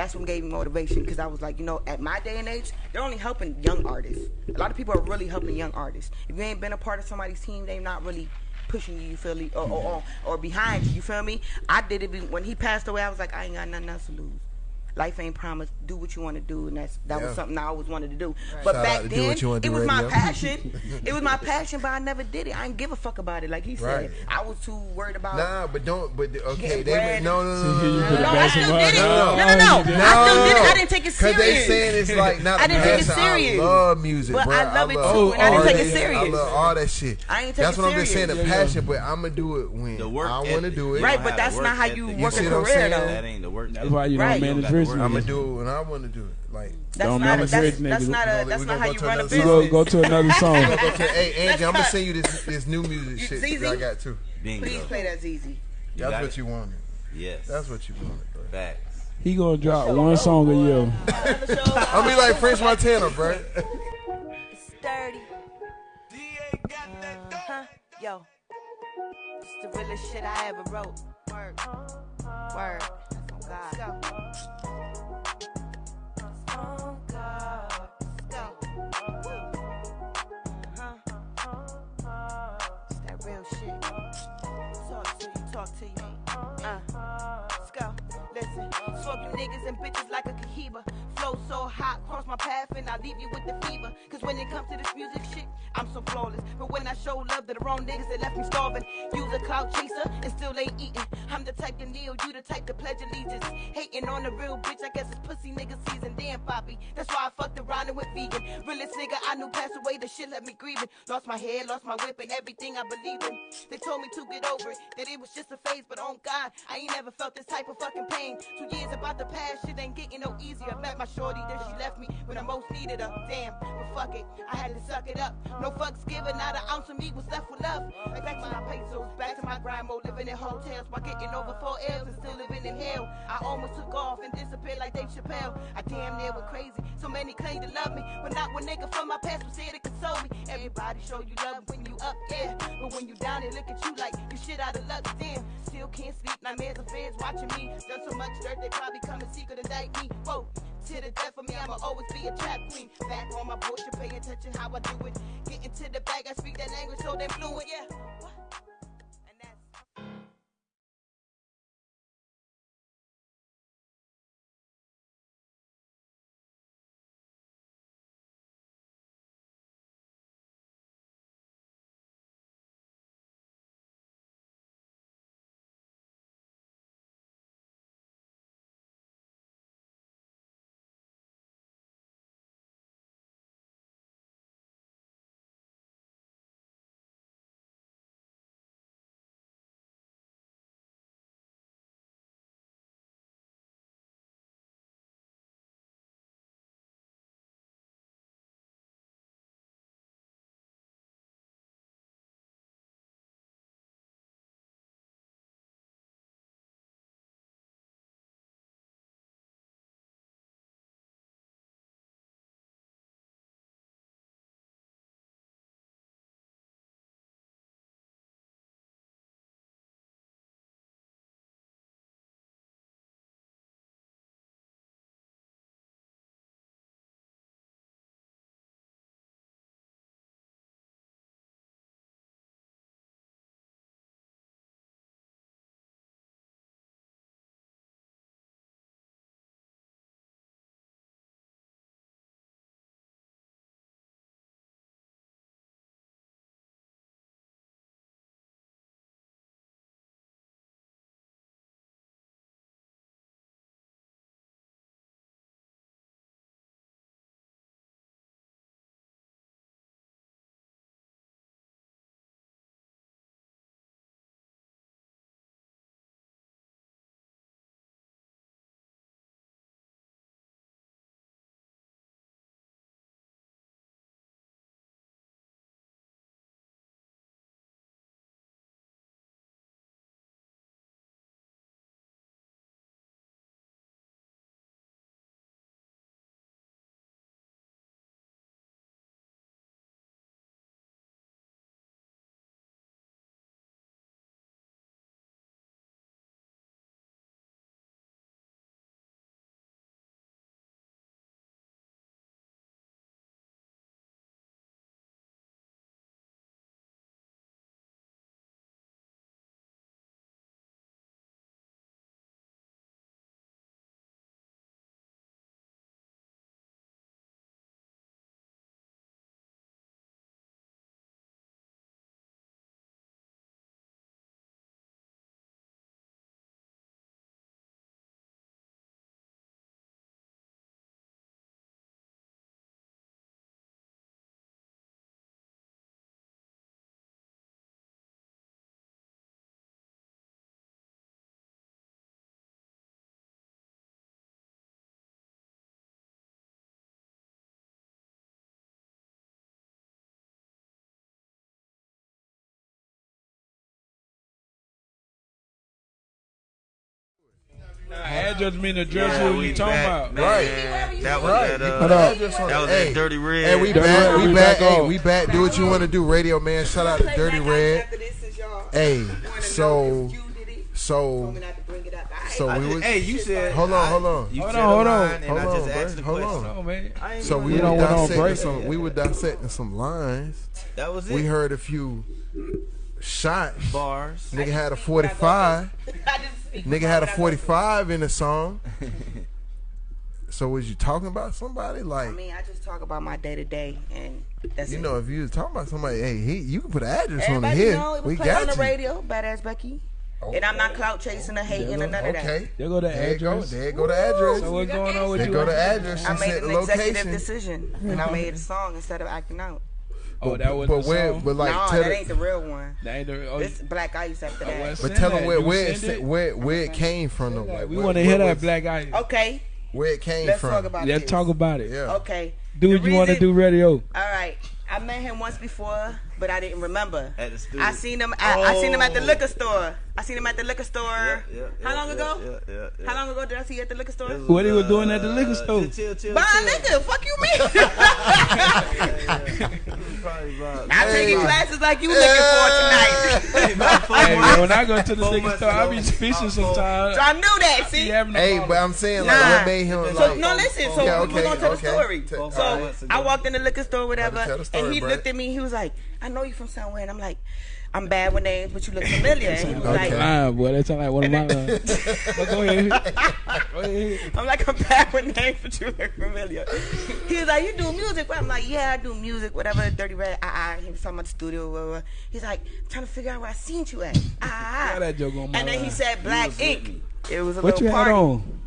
That's what gave me motivation because I was like, you know, at my day and age, they're only helping young artists. A lot of people are really helping young artists. If you ain't been a part of somebody's team, they're not really pushing you, you feel me, or, or, or, or behind you, you feel me? I did it when he passed away. I was like, I ain't got nothing else to lose. Life ain't promised. Do what you want to do, and that's that Yeah. was something I always wanted to do. But Shout back then, What You Wanna it Do was my Radio. passion. it was my passion, but I never did it. I didn't give a fuck about it. Like he said, Right. I was too worried about. Nah, but don't. But okay, they bread. no no no See, here you no put no. it No, I back still in my- did it. No, No, no, no, no. you did. I still did it. I didn't take it Cause serious. they saying it's like not I a didn't take it passion. serious. I love music, But bro. I love it love too, oh, and I didn't take it artists. I serious. love all that shit. I ain't take That's it what I'm just saying. serious. The Yeah, yeah. passion, but I'm gonna do it when I want to do it. Right, but that's not how you work a career, though. That ain't the work. That's why you don't manage got work. I'm gonna niggas. do it when I want to do it. Like That's Don't not. manage That's, rich that's not a. That's not gonna how go you to run a another We business. go go to another song. I'm gonna go to, hey Angie, I'm gonna send you this this new music shit ZZ? that I got too. Bingo. Please play that ZZ. You That's what it? you wanted. Yes. That's what you wanted, bro. Facts. He gonna drop one song a year. I'm be like French Montana, bro. It's dirty. Uh-huh. Yo. It's the realest shit I ever wrote. Word. Word. Let's go. Talk to you, talk to you. Uh. Let's go. Listen, smoke you niggas and bitches like a cohiba. Flow so hot, cross my path and I leave you with the fever. Cause when it comes to this music shit, I'm so flawless. But when I show love to the wrong niggas, they left me starving. Use a cloud chaser and still ain't eating. I'm the type to kneel, you the type to pledge allegiance. Hating on the real bitch, I guess it's pussy nigga season. Damn, Poppy. That's why I fucked around and went vegan. Realest nigga I knew passed away, the shit left me grieving. Lost my head, lost my whip, and everything I believe in. They told me to get over it, that it was just a phase, but on God, I ain't never felt this type of fucking pain. Two years about the past, shit ain't getting no easier. Met my shorty, then she left me when I most needed her. Damn, but fuck it, I had to suck it up. No fucks given, not an ounce of me was left with love. Back to my pesos, back to my grind mode, living in hotels while getting over four L's and still living in hell. I almost took off and disappeared like Dave Chappelle. I damn near went crazy. So many claim to love me, but not one nigga from my past was here to console me. Everybody show you love when you up, yeah. But when you down, they look at you like you shit out of luck. Damn, still can't sleep. Nightmares of fans watching me. Done so much dirt, they probably come and secret indict me. Whoa. To the death of me, I'ma always be a trap queen. Back on my bullshit, pay attention how I do it. Getting to the bag, I speak that language so damn fluent, yeah. that just mean the dress yeah, we, talking back, about. Man. Right. That was right. that. Uh, that was hey, that dirty red. Hey, we back. We, we back. back hey, we back. Do what you want to do, Radio Man. Shout out to Dirty Red. Hey, so. So, so we was. Hey, you said. Hold on, hold on. Hold on, hold on. Hold on. Hold on, man. So we were dissecting some. We were dissecting some lines. That was it. We heard a few shots. Bars. Nigga had a forty-five. Nigga had a 45 in the song. so was you talking about somebody? Like I mean, I just talk about my day to day, and that's you it. know, if you was talking about somebody, hey, he, you can put an address Everybody on here. Know, we got on the you. radio, badass Becky. Oh, and I'm not oh, clout chasing or hating go, or none okay. of that. Okay, there go the there address. Go, there go the address. So what's going on with there you? There go the address. I she made an executive decision, and I made a song instead of acting out oh, that was but where? Song? But like, no, that ain't the real one. That ain't the real. Oh, this Black Ice after oh, that. But tell them where where where where okay. it came from. Though. Like, we want to hear that Black Ice. Okay. Where it came Let's from. Let's talk about it. Let's talk about it. Yeah. Okay. Do what you want to do radio. All right. I met him once before but I didn't remember. At the studio. I seen him. I, oh. I seen him at the liquor store. I seen him at the liquor store. Yeah, yeah, yeah, How long ago? How long ago did I see you at the liquor store? Was, what he was doing at the liquor store? Chill, chill, buying liquor. Fuck you, man! I'm hey, taking classes like you hey, looking for tonight. hey, hey, when I go to the liquor store, I'll be fishing sometimes. So I knew that. See. Hey, but I'm saying like nah. what made him so, like. No, listen. So okay, we're gonna tell the story. So I walked in the liquor store, whatever, and he looked at me. He was like. I know you from somewhere. And I'm like, I'm bad with names, but you look familiar. And he was like, ah, boy. That sounds like one of my uh, go ahead. I'm like, I'm bad with names, but you look familiar. he was like, you do music? Well, I'm like, yeah, I do music, whatever, Dirty Red, ah, ah. He was talking about the studio, blah, blah. He's like, trying to figure out where I seen you at, ah, ah. ah. And then he uh, said, Black Ink. It was a what little party. What you had on?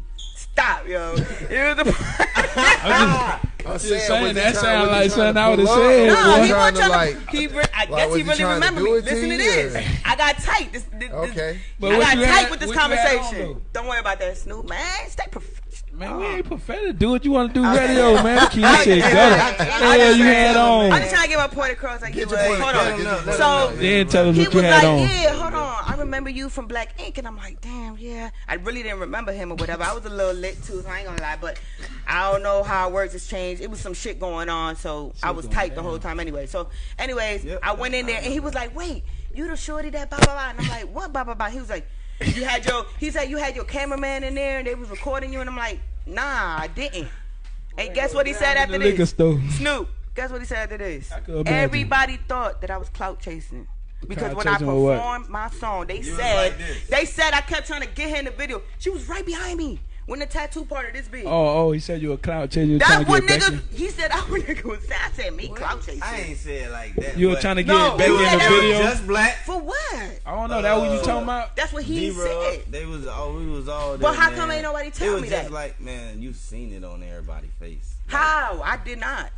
stop, yo. It was the I was just, I'm saying that sound like something I would have said. No, he wasn't trying to. Like, he, I guess he really remembered me. Listen to this. I got tight. This, this, okay. This, I got tight with this conversation. Don't worry about that, Snoop. Man, stay professional. Man, oh. we ain't pathetic. Do what you want to do, radio, man. Keep shit going. Yeah, you had on. I'm just trying to get my point across. Like, Get your point hold on. So then tell him he what you was had like, on. yeah, hold on. I remember you from Black Ink, and I'm like, damn, yeah. I really didn't remember him or whatever. I was a little lit too, so I ain't gonna lie. But I don't know how words has changed. It was some shit going on, so I was tight the whole time anyway. So, anyways, Yep. I went in there, and he was like, wait, you the shorty that blah blah blah, and I'm like, what blah blah blah. He was like. You had your he said you had your cameraman in there and they was recording you and I'm like, nah, I didn't. And guess what he said after this? Store. Snoop. Guess what he said after this? Everybody thought that I was clout chasing. Because when I performed my song, they you said like they said I kept trying to get her in the video. She was right behind me. When the tattoo part of this big. Oh, oh, he said you a clout chaser. That's what nigga. He said that one nigga was sad at me. Clout chaser. I ain't said like that. You were trying to get no, back in the video. Just black. For what? I don't know. Uh, that what you talking about? That's what he said. They was all we was all. There, well, how man. come ain't nobody tell me that? Like man, you seen it on everybody's face. Like, how? I did not.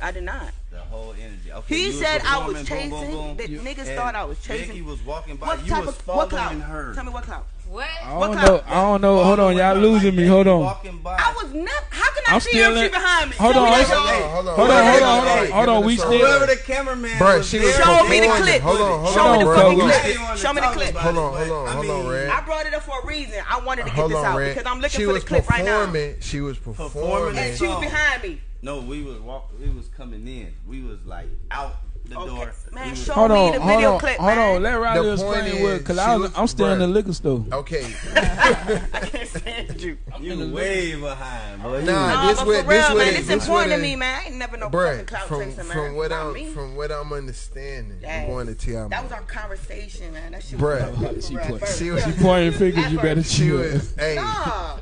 I did not. The whole energy. Okay, he said I was chasing. Boom, boom, boom. The niggas thought I was chasing. He was walking by. What you type was of what clout? Her. Tell me what clout. What? I don't what know. I don't know. Hold on, y'all losing me. Hold on. I was not. How can I I'm see still in, behind me? Hold on. Hold on. Hold on. Hold on. Hold on. Hold on. Hold on. We still. Whoever the cameraman Brent, was there. Show me the clip. Hold on. Hold Show me the fucking clip. Show me the clip. Hold on. Hold on. Hold on, Red. I brought it up for a reason. I wanted to get this out because I'm looking for the clip right now. She was performing. She was performing. And she was behind me. No, we was walking. We was coming in. We was like out the okay. door. Man, show hold me on, the video on, clip. Hold man. on, let Riley explain it. Cause I was, I'm still in the liquor store. Okay. I can't stand you. I'm you way behind, bro. Nah, nah this but for real, this man, it's important to me, man. I ain't never no bruh, fucking clout from, chasing, man. What I'm from what I'm understanding, Dang. you going to tell That was our conversation, man. That shit. Bruh, she, was she pointing fingers. You better chill.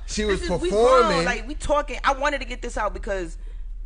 She was performing. Like we talking. I wanted to get this out because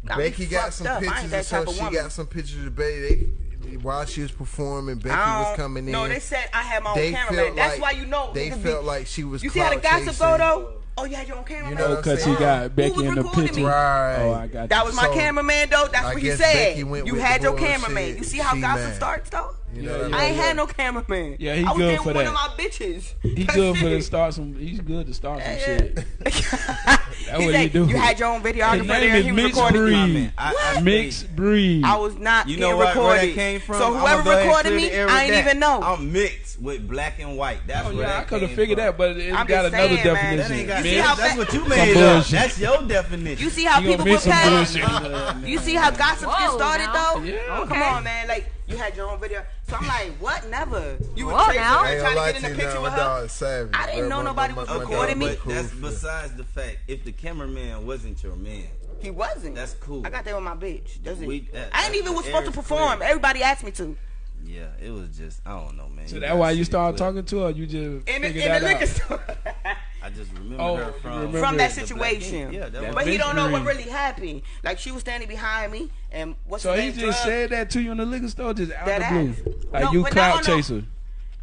I Becky got some up. pictures of her. She got some pictures of Becky. They, while she was performing, Becky was coming in. No, they said I had my own cameraman. That's like, why you know. They felt be, like she was. You see how the gossip photo? though. Oh, you had your own camera You know, because you got Becky in the picture. Me? Right. Oh, I got. You. That was my so, cameraman though. That's I what he said. You had your cameraman. You see how gossip starts though. Yeah, I, ain't had no cameraman. Yeah, he good for that. One of my bitches. He good for to start some. He's good to start some yeah. shit. That's what like, he do. You had your own videographer there. Is he was recording I, Mix Breed. I was not. You know where that came from? So whoever recorded me, I ain't even know. I'm mixed with black and white. That's oh, where yeah, that I could have figured that, but it's I'm got another definition. See how That's what you made up. That's your definition. You see how people put past. You see how gossip gets started though? Come on, man. Like you had your own video. So I'm like, what? Never. You were now? trying to get in the picture with her. Savage, I didn't know nobody was recording me. That's besides the fact if the cameraman wasn't your man. He wasn't. That's cool. I got there with my bitch. Does we, it? That, I didn't even was supposed to perform. Clear. Everybody asked me to. Yeah, it was just I don't know, man. So that's why you started talking to her. You just in the liquor store. I just remember oh, her from remember from that situation. Yeah, that but he don't know what really happened. Like she was standing behind me, and what's so he just drug? said that to you in the liquor store, just out that of the blue, like no, you clout chaser.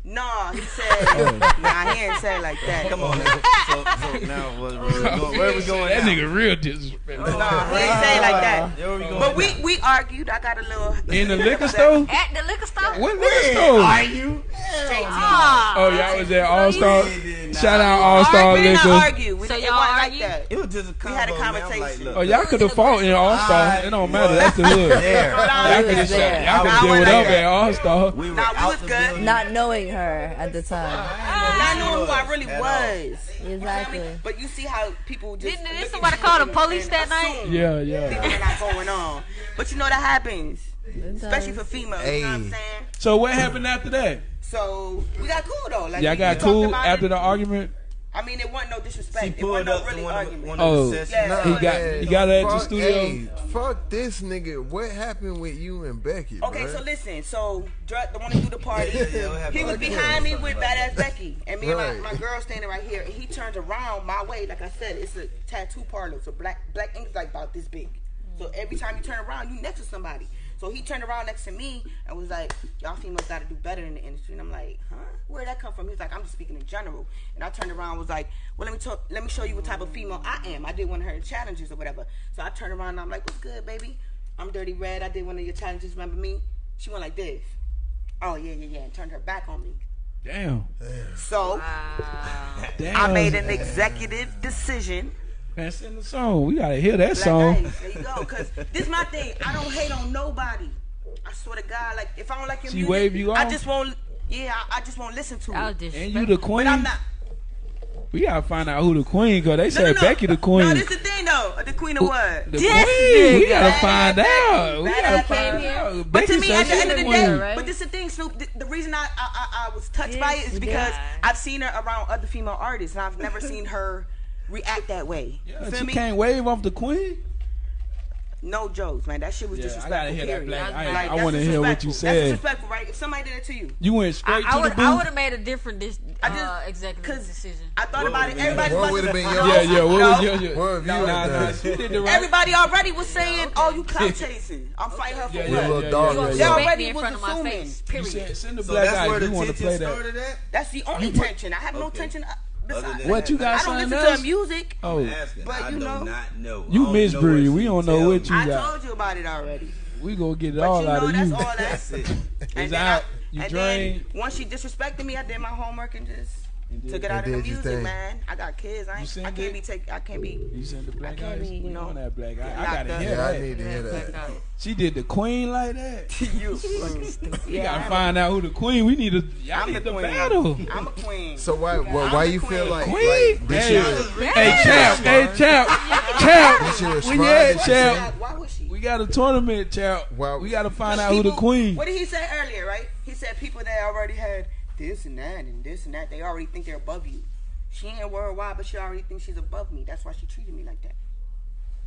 No, he said. nah, he ain't say like that. Come on. So, so now what, where, where we going? That now? nigga real disrespectful. Oh, nah, he ain't say like that. Where we going but we, we argued. I got a little. In the liquor store. At the liquor store. What liquor store? Are you? Oh, oh y'all was at All Star. Shout out All Star Liquor. We argue. We so y'all like that. It was just a combo. We had a conversation. Like, oh, y'all could have fought in All Star. It don't matter. That's the hood. Y'all could have deal it whatever at All Star. We was good. Not knowing her at the time. Ah. Not knowing who I really was. Exactly. But you see how people just. Didn't, did somebody call the police that night? Yeah, yeah. Things not going on. But you know that happens. Especially for females. Hey. You know what I'm saying? So what happened after that? So we got cool though. Like, yeah, I got cool after it. the argument. I mean, it wasn't no disrespect. She pulled it wasn't up no really argument. Oh, yeah. he got he got her at the studio. Hey, fuck this nigga. What happened with you and Becky? Okay, bro? so listen. So Drut, the one who do the party, he was behind me with badass Becky, and me right. and my, my girl standing right here, and he turned around my way. Like I said, it's a tattoo parlor, so black black ink's like about this big. So every time you turn around, you next to somebody. So he turned around next to me and was like, "Y'all females got to do better in the industry." And I'm like, "Huh? Where would that come from?" He's like, "I'm just speaking in general." And I turned around was like, "Well, let me talk, let me show you what type of female I am. I did one of her challenges or whatever." So I turned around and I'm like, "What's good, baby? I'm Dirty Red. I did one of your challenges. Remember me?" She went like this. Oh yeah, yeah, yeah, and turned her back on me. Damn. Damn. So wow. Damn. I made an executive decision that's in the song. We gotta hear that Black song. Ice. There you go. Cause this is my thing. I don't hate on nobody. I swear to God, like if I don't like your she music, wave you off? I just won't. Yeah, I, I just won't listen to I'll it. And you the queen. But I'm not. We gotta find out who the queen cause they no, said no, no. Becky the queen. No, this is the thing though. The queen of what? The yes, queen. We gotta find Becky. out. We gotta find out. But Becky to me, at the end of the day, right? but this is the thing, Snoop. The, the reason I I, I, I was touched yes, by it is because yeah. I've seen her around other female artists, and I've never seen her react that way. Yeah, you, you me? can't wave off the queen. No jokes, man. That shit was yeah, disrespectful. I gotta hear period. that black. I, like, I, want to hear what you said. That's disrespectful, right? If somebody did it to you, you went straight I, I to the booth. I would have made a different dis- I just, uh, executive decision. I thought about it. Everybody what would have been yeah, yeah. What was your, your, your no, nah. Everybody already was saying, "Oh, you clout chasing. I'm fighting her for yeah, yeah, what?" Yeah, yeah, yeah, yeah. They already was assuming. Period. Send the black guy. You want to play that? That's the only tension. I have no tension what you got? I don't listen else? to music. Oh, asking, but I you know, know. You Miss Bree, we don't know what you got. I told you about it already. We gonna get it but all you know, out of you. know that's all. That's it. It's out. I, you. Once she disrespected me, I did my homework and just. Took it out of the music, thing. man. I got kids. I, ain't, I can't be take. I can't be. You seen the black eyes. I can't eyes? be. You know that black eye. I gotta hear yeah, that. I need to hear that. She did the queen like that. you. you gotta find out who the queen. We need to. Y'all I'm need the, the battle. I'm a queen. So why? Why, why you feel like queen? Like, hey, hey, champ. Hey, champ. Champ. We champ. We got a tournament, champ. We gotta find out who the queen. What did he say earlier? Right? He said people that already had this and that and this and that. They already think they're above you. She ain't worldwide, but she already thinks she's above me. That's why she treated me like that.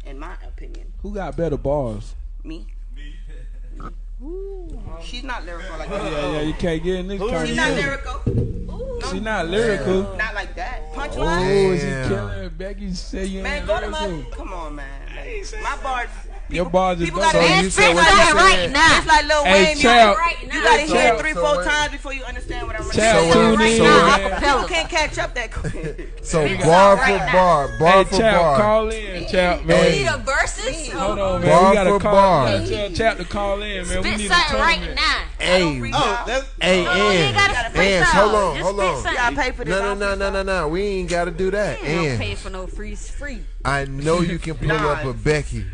In my opinion. Who got better bars? Me. Me. Ooh. She's not lyrical like that. Yeah, yeah, you can't get in this She's not lyrical. No. She's not lyrical. Yeah. Not like that. Punchline. Oh, she's killing her. Becky said you man. Man, go to my. Come on, man. Like, my bars. Your bars people gotta so fix right now. It's like Lil hey, Wayne child, right now. You gotta hear it three, so four wait. times before you understand what I'm saying. So right so now, so you can't catch up that quick. so bar for right bar, now. bar hey, for child, bar. Call in, chap man. We need a versus. Hold on, man. Bar for bar. Tell chap to call in, man. Spit we need something right now. Hey, oh, that's hey, and hold on, hold on. Y'all pay for this. No, no, no, no, no, no. We ain't gotta do that. Don't pay for no free, free. I know you can pull up a Becky.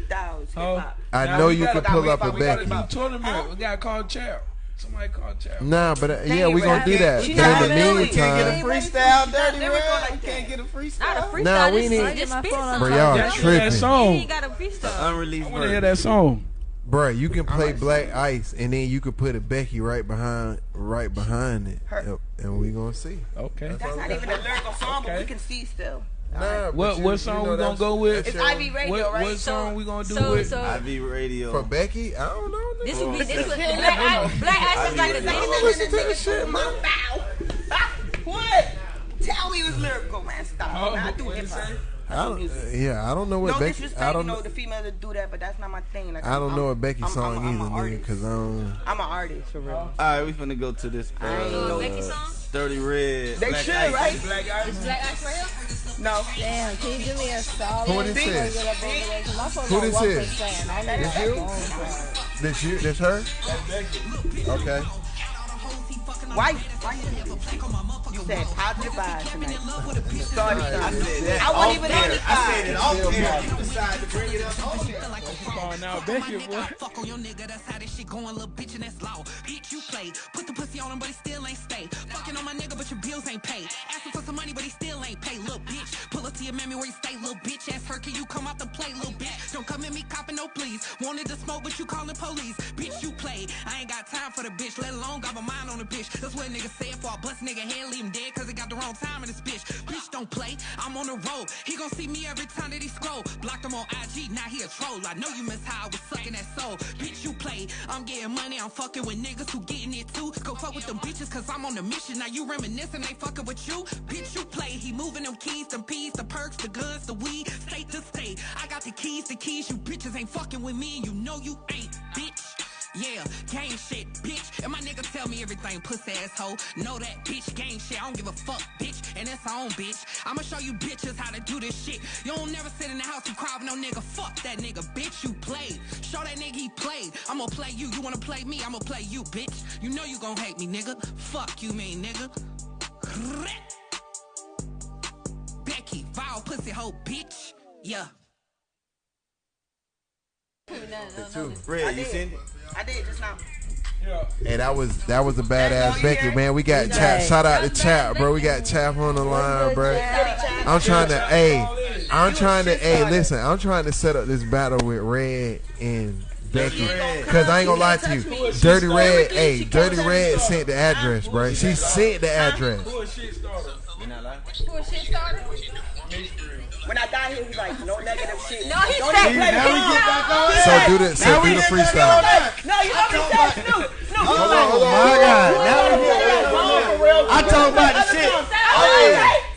Oh. I know we you can pull we up a gotta- we gotta We Becky. got tournament. We got called Chair. Somebody call Chad. Nah, but uh, yeah, ain't we gonna do that. She But not in the doing it. meantime, freestyle, dirty never red. like You can't get a freestyle. Not a freestyle. Nah, we need- just My spit phone on something. bro, y'all That tripping, song. You ain't got a freestyle. Unreleased I want to hear that song. bro. You can play Black Ice, and then you could put a Becky right behind, right behind it, Her- and we gonna see. Okay. That's not even a lyrical song, but we can see still. Nah, What you- what you song know we gonna go with? that's It's your- Ivy Radio, What, right? what song we gonna do so, with? so IV radio. for Becky. I don't know. this would be this would Black Ice. Black Ice is like the I thing. listen to this shit, man. What? Tell me it was lyrical, man. Stop. Oh, Nah, I do what hip hop. I don't, yeah, I don't know what No Becky. disrespect, I don't know know. the females that do that, but that's not my thing. Like, I don't I'm- know what Becky I'm- song I'm, I'm, either, nigga, because I don't. I'm an artist for real. All right, we finna go to this. I ain't Uh, know Becky song. Dirty Red. They Black should, Ice. right? Black Ice. Black Ice right here. No. Damn, can you do me a solid? Who this is? get up over there? 'Cause my phone Who this is? This you? This you? This her? Okay. Why? Why you said positive vibes tonight? Sorry, I said that I off wasn't even on air. this I said it side. off air. You decided to bring it up on air. Calling out Becky, boy. Fuck on your nigga, that's how this shit going, little bitch, and that's law. Bitch, you played. Put the pussy on him, but he still ain't stay. Fucking on my nigga, but your bills ain't paid. Asking for some money, but he still ain't paid, little bitch. Pull up to your mammy where you stay, little bitch. Ask her, can you come out the play, little bitch? Don't come at me copping no please. Wanted to smoke, but you calling police. Bitch, you played. I ain't got time for the bitch, let alone got my mind on the bitch. That's what niggas said for a bust nigga head, leave him dead, cause he got the wrong time in this bitch. Bitch, don't play. I'm on the road. He gon' see me every time that he scroll. Blocked him on IG, now he a troll. I know you miss how I was sucking that soul. Bitch, you play. I'm getting money, I'm fucking with niggas who getting it too. Go fuck with them bitches, cause I'm on the mission. Now you reminiscing, they fucking with you. Bitch, you play. He moving them keys, them peas, the perks, the guns, the weed, state to state. I got the keys, the keys. You bitches ain't fucking with me, and you know you ain't, bitch. Yeah, gang shit, bitch. And my nigga tell me everything, pussy asshole. Know that, bitch, gang shit. I don't give a fuck, bitch. And that's on, bitch. I'ma show you bitches how to do this shit. You don't never sit in the house and cry with no nigga. Fuck that nigga, bitch. You played. Show that nigga he played. I'ma play you. You wanna play me? I'ma play you, bitch. You know you gon' hate me, nigga. Fuck you, mean nigga. Becky, vile pussy hoe, bitch. Yeah. Red, you send it? I did just now. Hey, that was that was a badass you Becky, man. We got Right. Chap. Shout out to Chap, bro. We got Chap on the line, bro. I'm trying to, hey, I'm trying to, hey, listen, I'm trying to set up this battle with Red and Becky, cause I ain't gonna lie to you, Dirty Red, hey, Dirty Red sent the address, bro. She sent the address. Who a shit starter? When I got here, he's like, no negative shit. No, he Don't said. even play Now we get back on So do the, so do the freestyle. No, you know what he said? Snoop. Snoop. Hold on, hold on. My God. Now we get back on. I talk about the shit.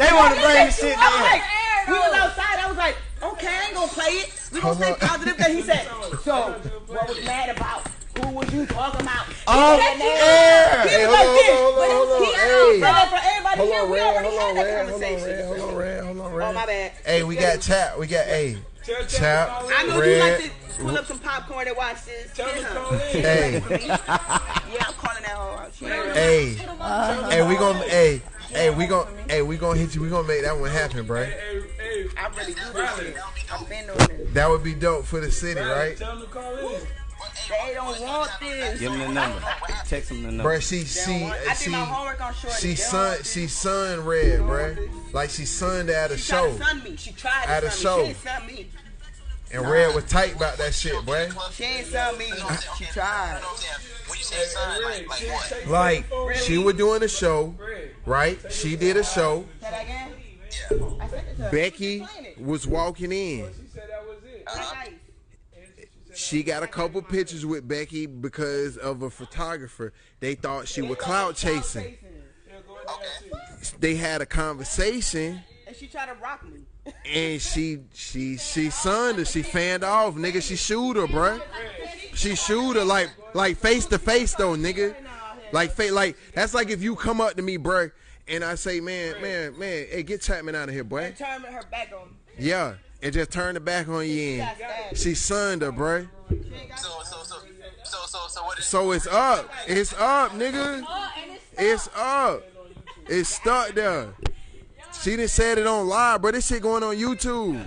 They want to bring the shit I was down. like, we was outside. I was like, okay, I ain't gonna play it. We gonna say positive thing. He said, so what was mad about? Who was you talking about? Off He air. was Hey, like hold on, this. hold on, But hold on, he- hey. So that for everybody Hold here, on, we Red, already hold on, had that hold on, conversation. Hold on, Red, hold on, Red. Oh, my bad. Hey, we got chat. we got, A. Tell Chap Chap, I in. know you like to pull up some popcorn and watch this. Tell him to Yeah. hey, Yeah, I'm calling that hoe out. She ain't- hey, hey, we gonna, hey, hey, we gonna, hey, we gonna hit you. We gonna make that one happen, bro. Hey, hey, I really do this shit. I've been doing this. That would be dope for the city, right? Tell him to call in. They don't want this. Give him the number. Text him the number. Bruh, she, she, I did she, my homework on short. she sun, she sun red, bruh. Like she sunned at a She tried show, to sun me. She tried to At a show. me. She ain't sun me. and red was tight about that shit, bruh. She ain't sun me. She tried. When you say son, like, like what? Like she was doing a show, right? She did a show. Say that again? I said it to her. Becky was walking in. He said that was it. Nice. She got a couple pictures with Becky because of a photographer. They thought she was cloud chasing. They had a conversation. And she tried to rock me. and she she she sunned her. She fanned off, nigga. She shoot her, bruh. She shoot her like like face to face though, nigga. Like fa- like that's like if you come up to me, bruh, and I say, man, man, man, hey, get Chapman out of here, boy. And turned her back on. Yeah, and just turn the back on you. And she sunned her, bruh. So, so, so, so, so, so, what is So it's up. It's up, nigga. It's up. It's stuck there. She didn't said it on live, bro. This shit going on YouTube.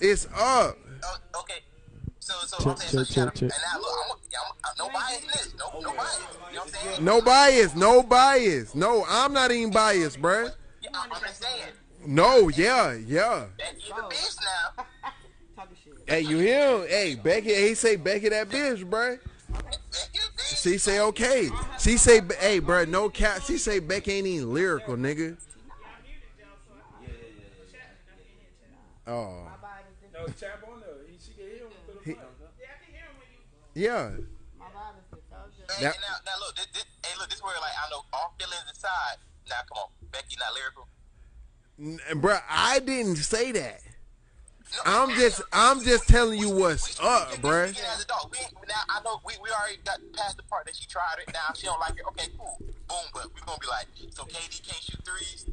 It's up. Oh, okay. So, so Check, I'm so check, she had check, and now look, I'm, I'm, I'm no bias this, no, no bias. You know what I'm saying? No bias, no bias. No, I'm not even biased, bruh. Yeah, I'm, I'm just saying. No, yeah, yeah. Becky the bitch now. Hey, you hear him? Hey, Becky, he say Becky that bitch, bruh. She say okay. She say, hey, bruh, no cap. She say Becky ain't even lyrical, nigga. Oh, No, tap on there. She can hear him through the He- phone. yeah. Hey, That- now, now look, this, this, hey, look, this where like I know all feelings aside. Now, come on, Becky not lyrical. Bruh, I didn't say that. I'm just, I'm just telling you what's up, bruh. We a. We, now I know we, we already got past the part that she tried it. Now she don't like it. Okay, cool. Boom, but we're gonna be like, so KD can't shoot threes.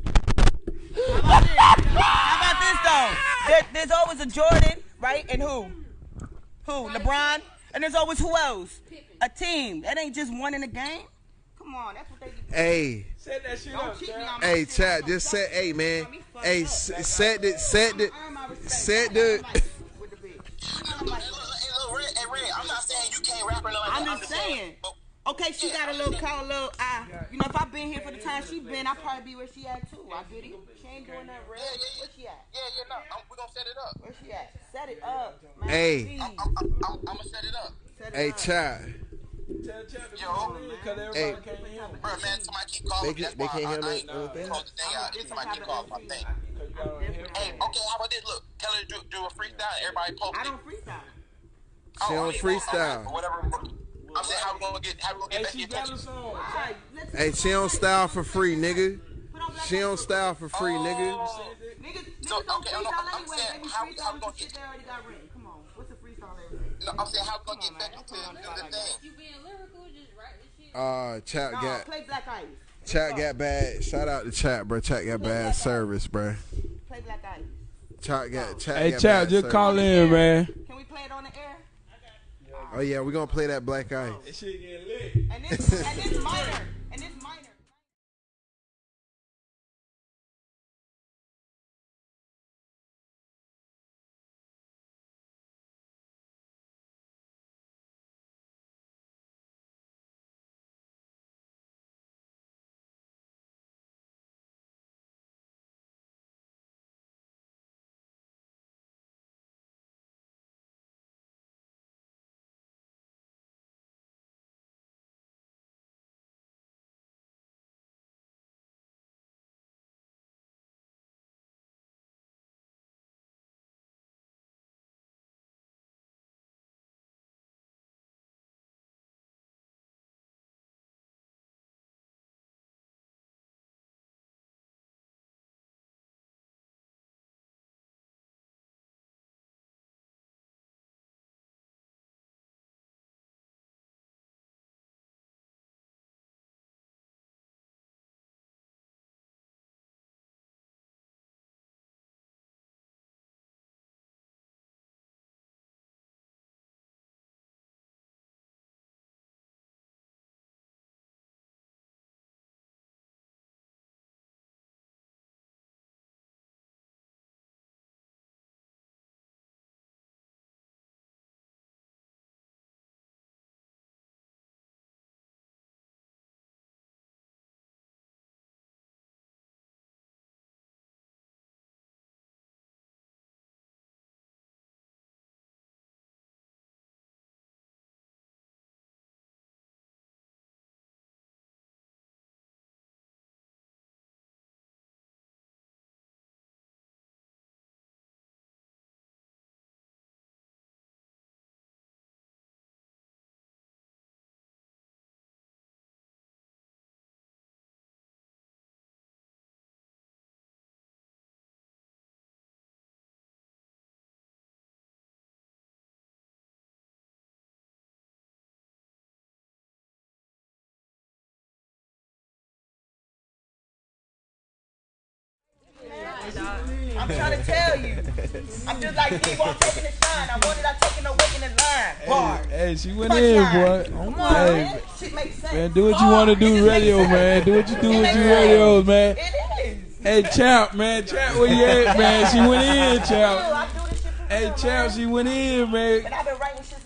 How about this though? There, there's always a Jordan, right? And who? Who? LeBron. And there's always who else? A team. That ain't just one in the game. Come on, that's what they. Hey, Set that shit Don't up, cheat me Chad. on my hey, shit. chat, just set, hey, man. Hey, s- set the, set the, set the. Hey, look, Red, hey, Red, I'm not saying you can't rap or nothing. like I'm that. just saying. But, Okay, she got a little call, a little eye. You know, if I've been here for the time she been, I'd probably be where she at too. I get it. She ain't doing nothing real. yeah, yeah, yeah. Where she at? Yeah, yeah, no, I'm, we're gonna set it up. Where she at? Set it up, man. Hey. Please. I'm, I'm, I'm, I'm gonna set it up. Set it Hey, up. chat. Tell Chad to Yo. come in, cause everybody Hey. can't hear him. Bro, man, somebody keep calling They me. That's can- they why can't I, hear me ain't on the thing? close the. Somebody keep calling my thing. Cause you gotta hear him. Hey, okay, how about this? Look, tell her to do, do a freestyle. Everybody post I don't freestyle. Oh, she Oh, don't freestyle. okay, Whatever. I'm saying how we gonna get how we gonna Hey, get she back got in a touch. song. Hey, she don't style for free, nigga. Put on Black She don't style for free, nigga. Oh, Niggas, niggas So, okay, I'm not- freestyle I'm anyway. saying, They be how- how we freestyling gonna shit get- they already got written. No, I'm saying how we gonna Come get on, back man. into the, come the on. thing. You being lyrical, just write the shit. Uh, chat No, got, play Black Ice. chat got bad. Shout out to chat, bro. Chat got bad service, bro. Play Black Ice. Chat got, chat Hey, got Chad, bad just service. call in, man. Can we play it on the air? Oh yeah, we're gonna play that Black Eye. This shit getting lit. And this, and this and this minor. I'm trying to tell you. I'm just like Eve on taking the shine. I wanted I taking away in the line. Bar. Hey, she went in, boy. Come on, Hey, man. Shit makes sense. man, do what you want to do, radio, man. Do what you do It with your sense. radios, man. It is. Hey, Champ, man, Champ, where you at, man? She went in, I Champ. do this shit for Hey, Champ, man. she went in, man. And I've been writing shit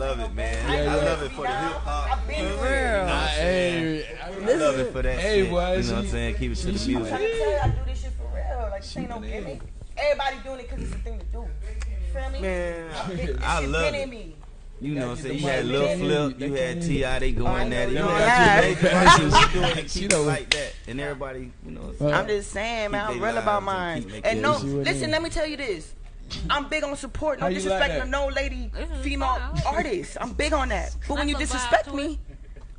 love it, man. Yeah, I yeah. love it for the hip hop. For real. Nah, hey, I love it for that Hey, shit. boy, you know what I'm saying? Keep it to the she- I'm trying music. to tell you, I do this shit for real. Like, this ain't no gimmick. Everybody doing it because it's a thing to do. You feel me? Man, I love it. me. You know what I'm saying? You had mic. Lil They Flip, you you. had T.I. They going know at it. you You don't you Passes. doing it, She keep know- it like that. And everybody, you know what I'm saying? I'm just saying, man. I'm real about lives and mine. And, no, it. See what it listen, let me tell you this. I'm big on support. No How you like disrespecting no lady, female fine. artist. I'm big on that. But when you That's a vibe disrespect me,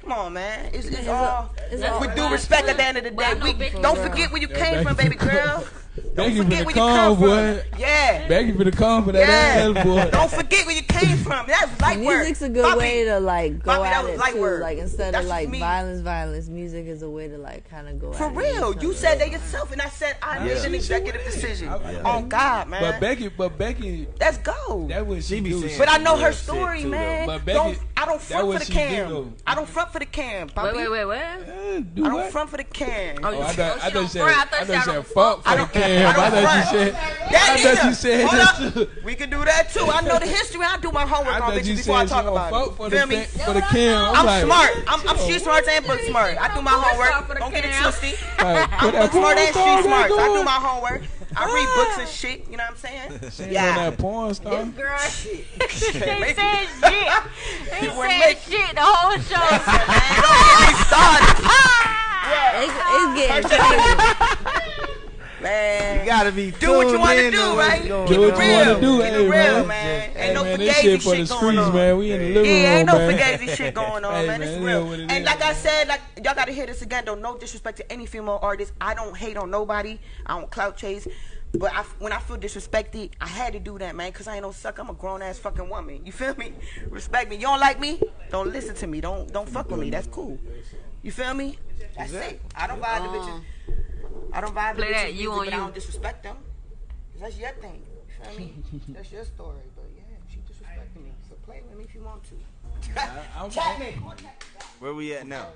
come on, man. It's, it's It's all it's all with due respect at the end of the day. We, don't forget where you came from, baby girl. Don't Becky forget finna where you come, come from. boy. Yeah. Becky for the come for that Yeah. ass, boy. Don't forget where you came from. That's light work. Music's a good Bobby, way to like go Bobby, that at was it light too. work. Like instead That's of like violence, violence, music is a way to like kind of go For at real, with you said that yourself, and I said I Yeah. made an She- she executive decision. Yeah. Oh, On God, man. But Becky, but Becky, Let's go. that was she, She be saying But I know her story, man. But Becky- I don't front for the she do, cam. I don't front for the cam. Wait, Bobby. wait, wait, wait. Do I don't front for the cam. Oh, Oh, I you- thought, oh, she thought don't you said, front. I I thought thought she you don't said front. fuck for the don't- cam. I I thought you said, That I thought you said Hold that too. We can do that too. I know the history. I do my homework I on thought bitches you before I said she talk about it. for Feel the, me? for the cam. I'm like, smart. I'm, I'm street smart and book smart. I do my homework. Don't get it twisted. I'm that book smart porn and street smart. I do my homework. I read books and shit. You know what I'm saying? She ain't Yeah. on that porn star. This girl, Shit. she Make said shit. He You said shit the whole show. Man, don't get me started. It's, it's getting crazy. Man. You gotta be do what you tuned want to in do, to right? Keep Do it what you wanna do, Keep hey, it real, man. man. Ain't Hey, no man, this fugazi shit for the shit going streets, on. man. We in the living Yeah, room, ain't no man. fugazi shit going on, Hey, man. It's man, real. it And is, like I said, like y'all gotta hear this again. Don't no disrespect to any female artist. I don't hate on nobody. I don't clout chase. But I, when I feel disrespected, I had to do that, man, because I ain't no suck. I'm a grown ass fucking woman. You feel me? Respect me. You don't like me? Don't listen to me. Don't don't fuck with me. That's cool. You feel me? That's it. I don't buy the uh-uh. bitches. I don't vibe Play that, you music, on but I don't disrespect them. 'Cause that's your thing. You feel me? that's your story. But yeah, she disrespected me. So play with me if you want to. I'm- Chat me. Where we at now?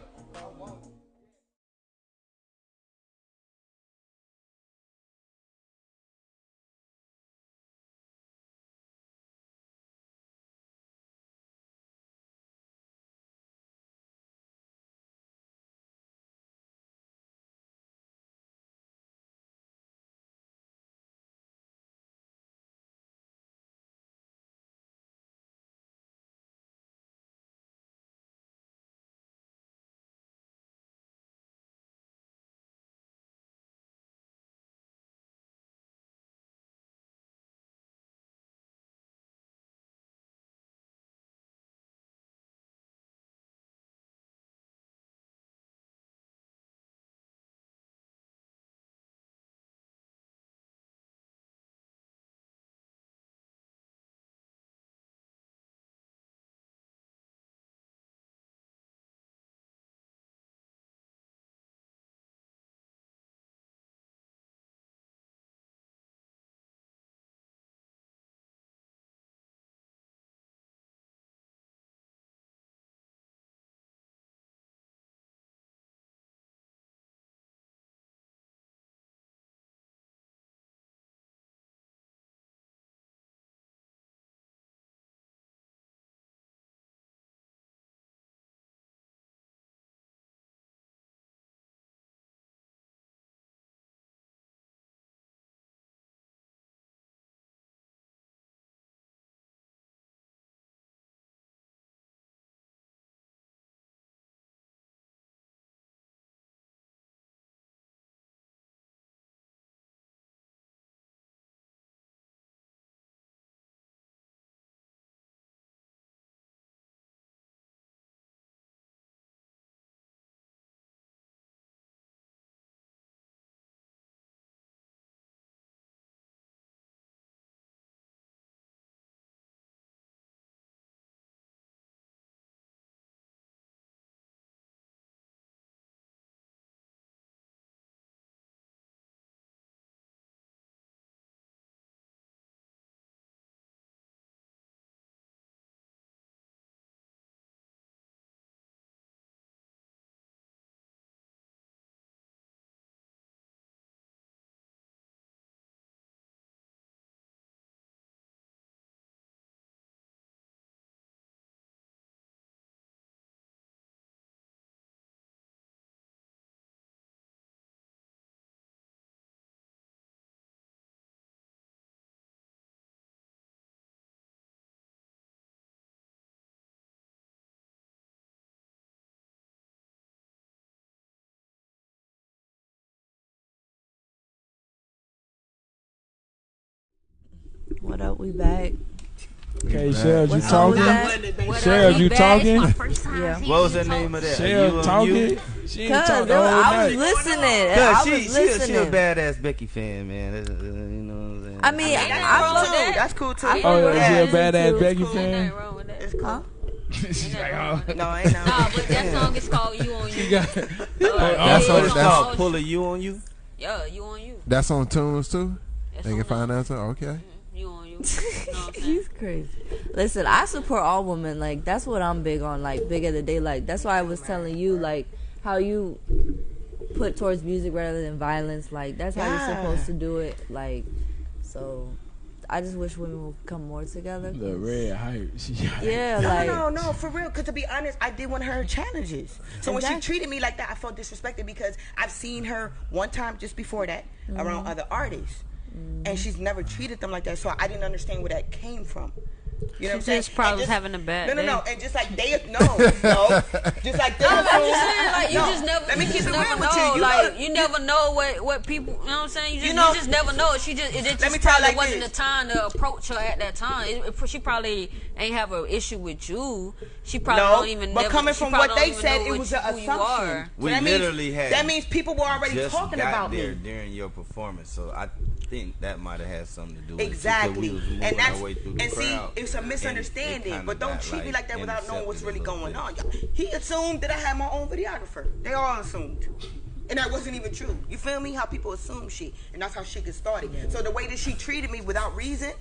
What up? We back. Okay, Shells, you What song we talking? back? Shells, you talking? Yeah. What was the name of that? Shell You on talking? She ain't Cause talk the I was night. listening. I Cause was she, she, a- listening. she a badass Becky fan, man. That's, uh, you know what I'm saying? I mean, That's I cool love too. that. That's cool too. Oh, fuck with is she a badass It's Becky cool. fan? wrong with that. It's cool. She's like, oh. No, ain't no. Nah, but that song is called "You on She You." got. That's Yeah. That's what it's that's- called. Pull a you on you. Yeah, you on you. That's on tunes too. That's They can find that too. Okay. You you. you know what I'm saying? He's crazy. Listen, I support all women. Like that's what I'm big on. Like big of the day. Like that's why I was telling you like how you put towards music rather than violence. Like that's how Yeah. you're supposed to do it. Like so, I just wish women would come more together. The red hype. Yeah, No, like no, no, for real. Because to be honest, I did one of her challenges. So when she treated me like that, I felt disrespected because I've seen her one time just before that Mm-hmm. around other artists, and she's never treated them like that. So I didn't understand where that came from. You know what I'm saying? just probably And was having a bad No, no, day. no. And just like they, no, no. Just like they I'm just saying, like you No, just never, Let me you keep just it never real know, with you. You like know- you never know what what people. You know what I'm saying? You just, You you, just never know. She just it just, Let me just tell you probably like wasn't this. the time to approach her at that time. It, it- she probably ain't have an issue with you. She probably no, don't even. Know. But never, coming from what they said, it was you, an assumption. are. We that literally means, had That means people were already just talking got about there me. during your performance, so I think that might have had something to do with it. Exactly, we and that's way through the and see, crowd, it's a and it misunderstanding. But don't got, treat me like that without knowing what's really going little on. He assumed that I had my own videographer. They all assumed. And that wasn't even true. You feel me? How people assume shit. And that's how shit gets started. So the way that she treated me without reason,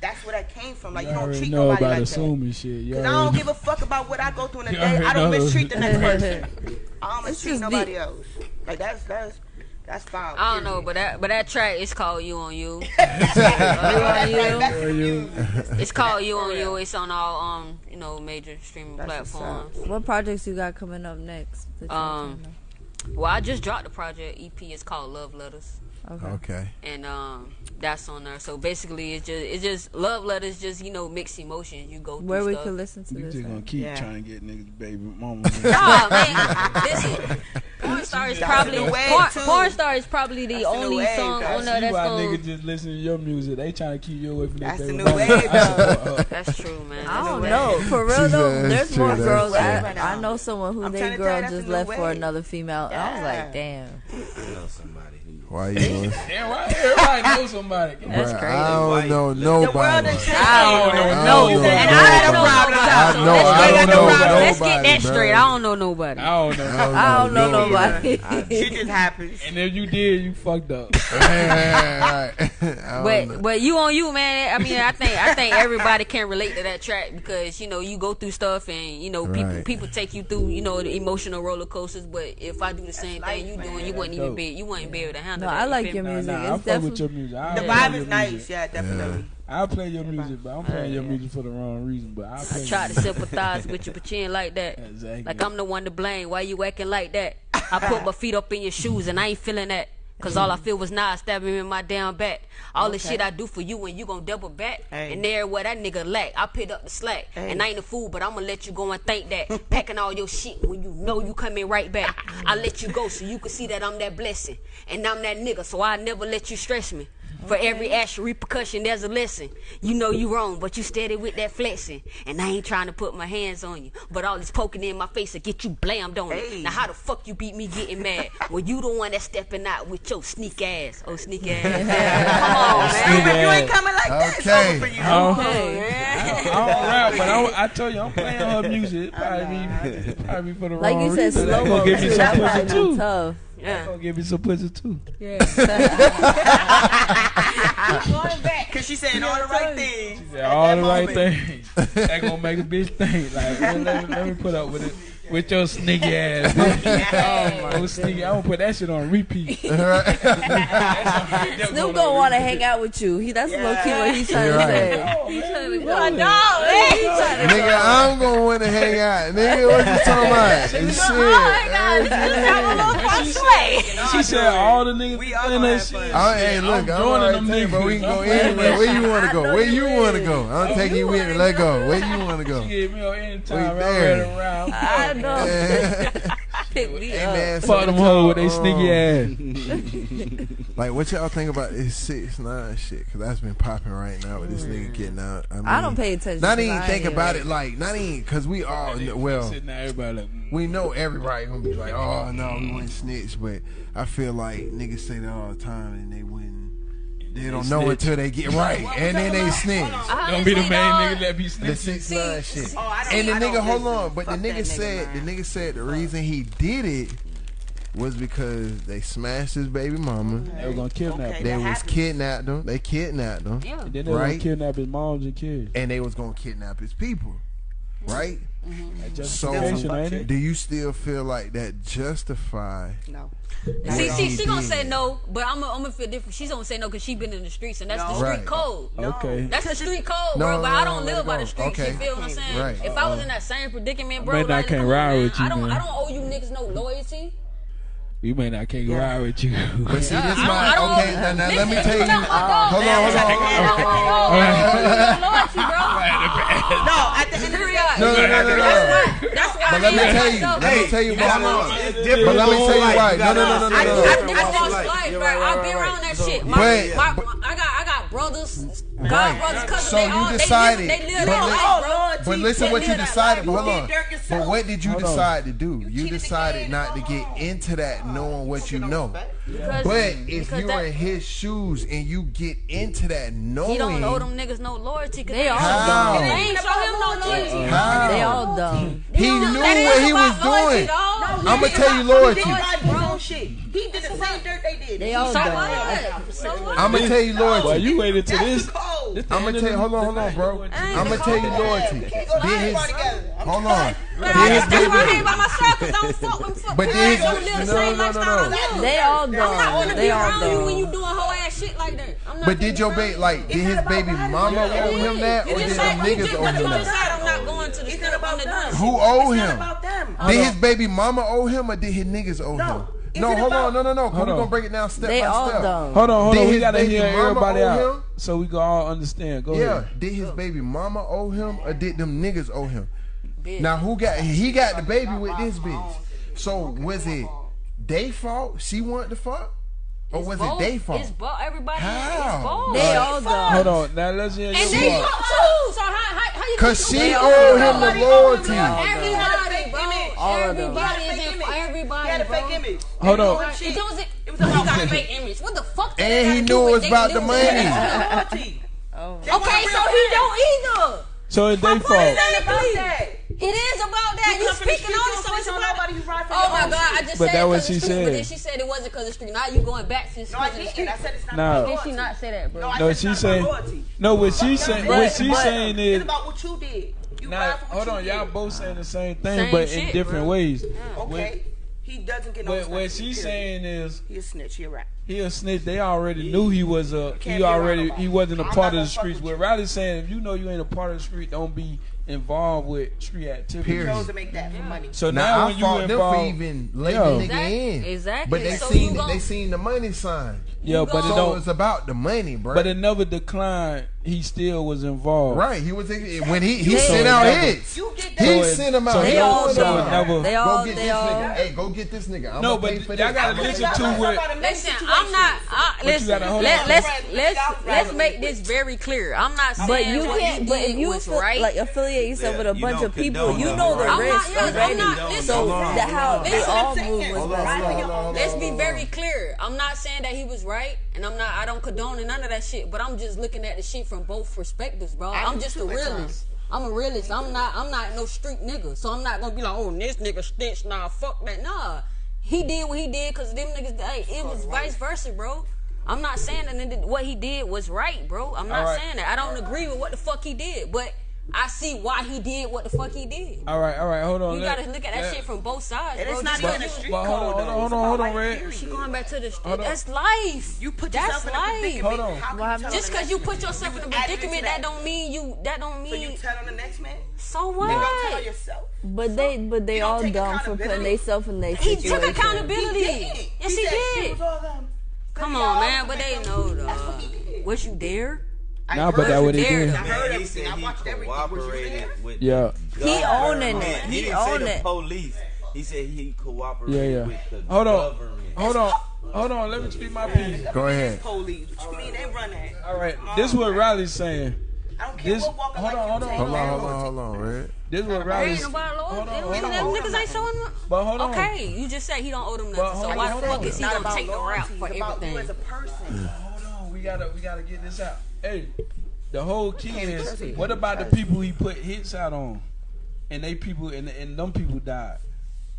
that's where that came from. Like, you, You don't treat know nobody about like that. assuming shit. You Because I don't know. give a fuck about what I go through in a You day. I don't know. mistreat the next person. I don't mistreat nobody be- else. Like, that's, that's, that's foul. I don't know, but that but that track is called "You on You." That's you. right, that's Or for you- you. It's called "You on You." It's on all um you know major streaming That's platforms. what projects you got coming up next? Um, Well, I just dropped the project EP. It's called Love Letters. okay. Okay. and um, that's on there. So basically, it's just it's just love letters, just you know, mixed emotions. You go through Where we stuff. could listen to You this. just gonna keep Yeah. trying to get niggas baby mama. Nah, man, listen. Porn star is That's probably porn, porn star is probably the That's only wave, song guys. on there See that's why gonna. niggas just listen to your music. They trying to keep you away from that That's the new wave, though. That's true, man. I don't know. For real though, there's more girls. that's I. I know someone who I'm they trying to tell you, girl just left for another female. And I was like, damn. I know somebody who. Why you? was- Damn right, everybody knows somebody. That's Bruh, crazy. I don't know The world nobody. has changed. I don't know nobody. And I nobody. don't know problem. nobody. I know- let's I get don't that- know Let's get nobody, that bruh. straight. I don't know nobody. I don't know. I don't know nobody. nobody. Shit just happens. And if you did, you fucked up. Right, right. I don't But know. but you on you, man. I mean, I think I think everybody can relate to that track because you know you go through stuff and you know people Right. people take you through you know the emotional roller coasters. But if I do the same thing you life, doing, you wouldn't even be you wouldn't be able to handle No. I like your me? Nah, music. nah, I It's fuck with your music. I The vibe is nice. music. Yeah, definitely. I play your music, but I'm playing your music for the wrong reason. But I play I try to sympathize with you, but you ain't like that. Exactly. Like I'm the one to blame. Why you acting like that? I put my feet up in your shoes and I ain't feeling that. Cause all I feel was nah stabbing me in my damn back. All the shit I do for you and you gon' double back. Hey. And there where that nigga lack. I picked up the slack. Hey. And I ain't a fool, but I'ma let you go and think that. Packing all your shit when you know you coming right back. I let you go so you can see that I'm that blessing. And I'm that nigga, so I never let you stress me. For every action repercussion, there's a lesson. You know you wrong, but you steady with that flexing. And I ain't trying to put my hands on you. But all this poking in my face will get you blammed on Hey. it. Now how the fuck you beat me getting mad? Well, you the one that's stepping out with your sneak ass. Oh, sneak ass. Come on, man. Sneak you ass. ain't coming like that, it's Okay. over for you. I don't, Hey. I don't, I don't rap, but I, I tell you, I'm playing her music. It probably be, it probably be for the Like wrong you said, reason. Slow mo. gonna give me too. some That pussy too. tough. They Yeah. gonna give me some pussy too. Going back, cause she saying all the right things. Yeah, all the right things. That gonna make a bitch think. Like, man, let, me, let me put up with it. With your sneaky ass. bitch. oh, my oh, sneaky. I'm gonna put that shit on repeat. Snoop gonna want to hang out with you. He that's low key what he's trying You're to right. say. He's trying to go My with- dog, He to Nigga, I'm gonna want to hang out. Nigga, what you talking about? Shit. Oh, she said all the niggas We all playing that shit. fun. I, hey, look, I'm, joining alright them too, but we can niggas. go anywhere. Where you want to go? Where you want to go? I'm oh, taking you with me. Let go. Where you want to go? She gave me on anytime hey, Fuck them hoes with they sneaky ass. like, what y'all think about this six nine shit? Because that's been popping right now with this nigga getting out. I, mean, I don't pay attention. Not even think about it. Like, not even because we all well, like, mm. we know everybody gonna be like, oh no, we went snitch. But I feel like niggas say that all the time, and they wouldn't they don't they know snitch. until they get right, and then they snitch. Don't be the main nigga that be snitching. The six nine shit. Oh, and the nigga, hold on, but the nigga, nigga said the nigga said the reason he did it was because they smashed his baby mama. They were gonna kidnap. Okay, him. They was kidnapped him. They kidnapped him. Yeah. And then they right? gonna kidnap his moms and kids. And they was gonna kidnap his people, right? Mm-hmm. So, do you still feel like that justify? No. See, see, she gonna say no, but I'm gonna, I'm gonna feel different. She's gonna say no because she been in the streets, and that's no. the street right. code. No. Okay. That's the street code, no, bro. but I don't live by the streets. Okay. You feel what I'm saying? Right. If Uh-oh. I was uh-huh. in that same predicament, bro, like, I can't ride with you. I don't. Man. I don't owe you niggas no loyalty. We may not can't yeah. ride with you. But see, this my okay. Now, now let me tell you. Hold on, hold on. No, at the end of the day, no, no, no, no, no. That's why. But let me tell you. Let me tell you why. But let me tell you why. No, no, no, no, no. I've been around that shit. My, my, I got, I got Brothers, God right. brothers, cousins. So they you all, decided, they live, they live but, li- life, bro. Lord, but listen what you decided. Hold on. But what did you hold decide on. to do? You, you decided not to get into that, knowing what you know. Because, but if you that, are in his shoes and you get into that knowing, he don't owe them niggas no loyalty. They all dumb. They ain't show him no loyalty. How? They all dumb. He knew what he was doing. I'm gonna tell you loyalty. He did the same dirt they did. They all I'm gonna tell you loyalty. Well, you waited to this. I'm gonna tell you. Hold on, hold on, bro. I'm gonna tell you loyalty. Did his? Hold on. Did his baby? But did his? No, no, no, no. They all. I'm not they be around you when you doing whole ass shit like that. I'm not but did your baby like did his baby mama owe him that or did the niggas owe him that? Who owe him? Did his baby mama owe him or did his niggas owe him? Is no, hold on, no, no, no. We're gonna break it down step they by step. Done. Hold on, hold did on. We gotta hear everybody out him? so we can all understand. Go yeah, ahead. Did his baby mama owe him, or did them niggas owe him? Bitch. Now who got? He got the baby with this bitch. So was it they fault she wanted to fuck? Or was both. it they fault? It's both. Everybody. How? It's both. They all fucked. Hold on. Now let's hear And you they fucked too. So how, how, how you Because she owed him the loyalty. Everybody, bro. Everybody is in Everybody, He had a fake image. Hold on. It was, it was about a fake image. What the fuck? And he knew it was about the money. Okay, so he don't either. So it's their fault. It is about that. You, you speaking on it, so it's about nobody. You ride for oh my God! I just but said that was she street, said. But then she said it wasn't because of the street. Now you going back since. No, I didn't. I said it's not. No. Did she not say that, bro? No, no she saying. No, what she saying. What she saying is. It's about what you did. You now, hold on, y'all both saying the same thing, same but shit, in different bro. ways. Mm. Okay. He doesn't get no what, what she's saying is he a snitch. He a right. He a snitch. They already he, knew he was a. He already he wasn't a I'm part of the streets. What Riley's saying, if you know you ain't a part of the street, don't be involved with street activity. Period. chose to make that yeah. money. So now, now when I you involved, for even letting the nigga exactly, in, exactly. But they so seen they seen the money sign. Yeah, but it don't, it's about the money, bro. But it never declined he still was involved. Right. He was when he he yeah. sent so out never, hits. You get that. He so sent them out. So they all so never, they all, go get they this all, nigga. Hey, go get this nigga. no, but y'all gotta listen to it. Listen, I'm not. I, listen, let, us let's let's, let's make this very clear. I'm not saying. But you can't. But if you right. like affiliate yourself with a bunch of people, you know the risk already. So how they all move was messed. Let's be very clear. I'm not saying that he was right. And I'm not, I don't condone none of that shit, but I'm just looking at the shit from both perspectives, bro. I am just a realist. I'm a realist. I'm not, I'm not no street nigga. So I'm not gonna be like, oh, this nigga stinks. Nah, fuck that. Nah. He did what he did because them niggas, hey, it was vice versa, bro. I'm not saying that what he did was right, bro. I'm not right. saying that. I don't agree with what the fuck he did, but I see why he did what the fuck he did. All right, all right, hold on. You let, gotta look at that, shit from both sides. And it's not even a street but, code. Hold on, hold on, hold on, red. She going back to the street. That's life. You put yourself That's in a predicament. Hold on. Just because you put yourself you in a predicament, that don't mean you. That don't mean. So you tell on the next man. So what? Don't tell yourself. But so they, but they all dumb for putting themselves in their situation. He took accountability. Yes, he did. Come on, man. But they know though. What you there? I nah, but that what he did. I heard he said he cooperated with yeah. He owning it. He, he owned it. Police. He said he cooperated yeah, yeah. with the Hold on. Government. Hold on. Hold on, let me speak my piece. Go ahead. Police. What you mean they run that? All right. This is what Riley's saying. I don't care this, what walking hold, like on, hold, on, hold on, hold on, hold on, hold. This is what Riley's. saying. But hold on. Okay, you just said he don't owe them nothing. So why the fuck is he gonna take the rap for everything? As a person. Hold on, we gotta we gotta get this out. Hey, the whole key is what about the people he put hits out on, and they people and and them people died.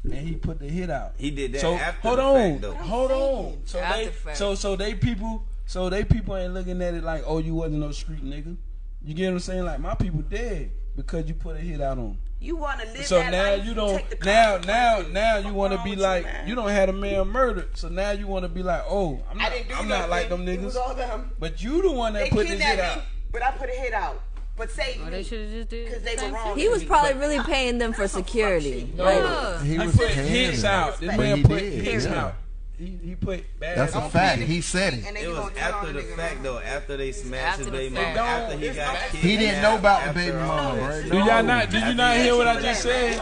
And he put the hit out. He did that. So hold on, fact, hold on. So after they, fact. so so they people, so they people ain't looking at it like, oh, you wasn't no street nigga. You get what I'm saying? Like my people dead because you put a hit out on. Them. You want to live so now life, you don't now now now you want to be like you, you, don't have a man murdered. So now you want to be like, oh, I'm not, I'm not like them niggas. Them. But you the one that they put this shit me, out. But I put a hit out. But say oh, they should have just did because they were wrong. He was probably really paying them for security. No, uh, he was I put hits out. This man put hits out he, put bad. That's a fact. He said it. It was after the fact though. After they smashed his baby mama. After he got killed, He didn't know about the baby mama, right? Did y'all not? Did you not hear what I just said?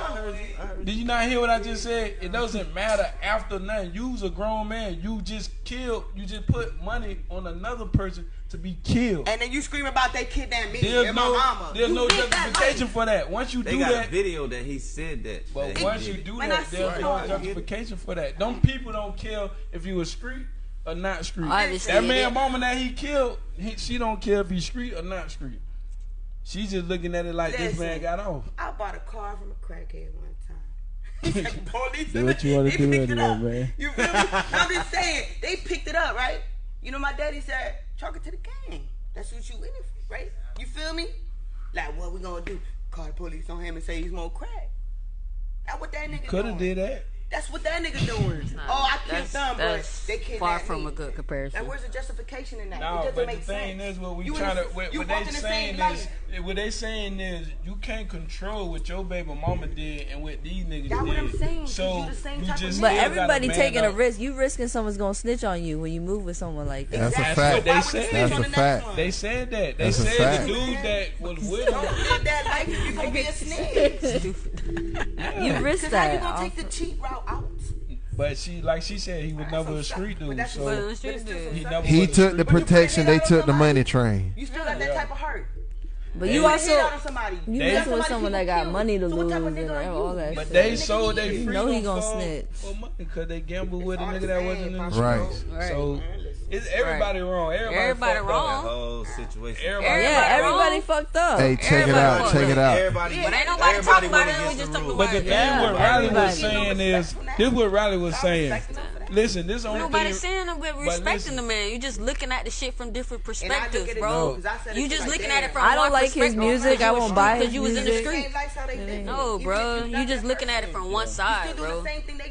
Did you not hear what I just said? It doesn't matter after nothing. You's a grown man. You just killed. You just put money on another person to be killed. And then you scream about they kidnapped me there's and no, my mama. There's you no justification that for that. Once you they do that, video that he said that. But that once you do that, there's no justification for that. Them people don't kill if you a street or not street. Obviously, that man, woman that he killed, he, she don't care if he's street or not street. She's just looking at it like Listen, this man got off. I bought a car from a crackhead one time. Police. do what you want to do man. You feel me? I'm just saying, they picked it up, right? You know, my daddy said, chalk it to the gang. That's what you in it for, right? You feel me? Like, what we gonna do? Call the police on him and say he's more crack. That what that nigga could have did that. That's what that nigga doing. Oh, I killed them, but they kidnapped Far from me. a good comparison. And where's the justification in that? No, it doesn't make sense. the thing sense. is, what we you trying to what, what they the saying is, what they saying is, you can't control what your baby mama did and what these niggas That's did. what I'm saying. So you, the same you just, but everybody taking up. a risk. You risking someone's gonna snitch on you when you move with someone like that. That's, what they said. A fact. They said that. They said the dude that was with you Don't live that life. You gonna be a snitch. You risk that. How you gonna take the cheap route? out. But she, like she said, he was never a street dude. So a street dude. he, never he took the protection. They took the money train. You still got that type of hurt. But you also you they, messing with someone that got money to lose and all that. But they sold they free. Know he gonna snitch because they gambled with a nigga that wasn't in the right. So it's everybody right. wrong. Everybody, everybody wrong. That whole situation. Everybody yeah, everybody fucked up. Hey, check everybody it out. Wrong. Check it out. Everybody, yeah. But ain't nobody talking about it. We just But the thing yeah. what Riley was saying is, this is what Riley was saying. Listen, this only nobody thing, saying that we're respecting the man. You're just looking at the shit from different perspectives, bro. No. You just like looking that. at it from. I don't like his music. I won't buy because you was in the street. No, bro. You just looking at it from one side, bro.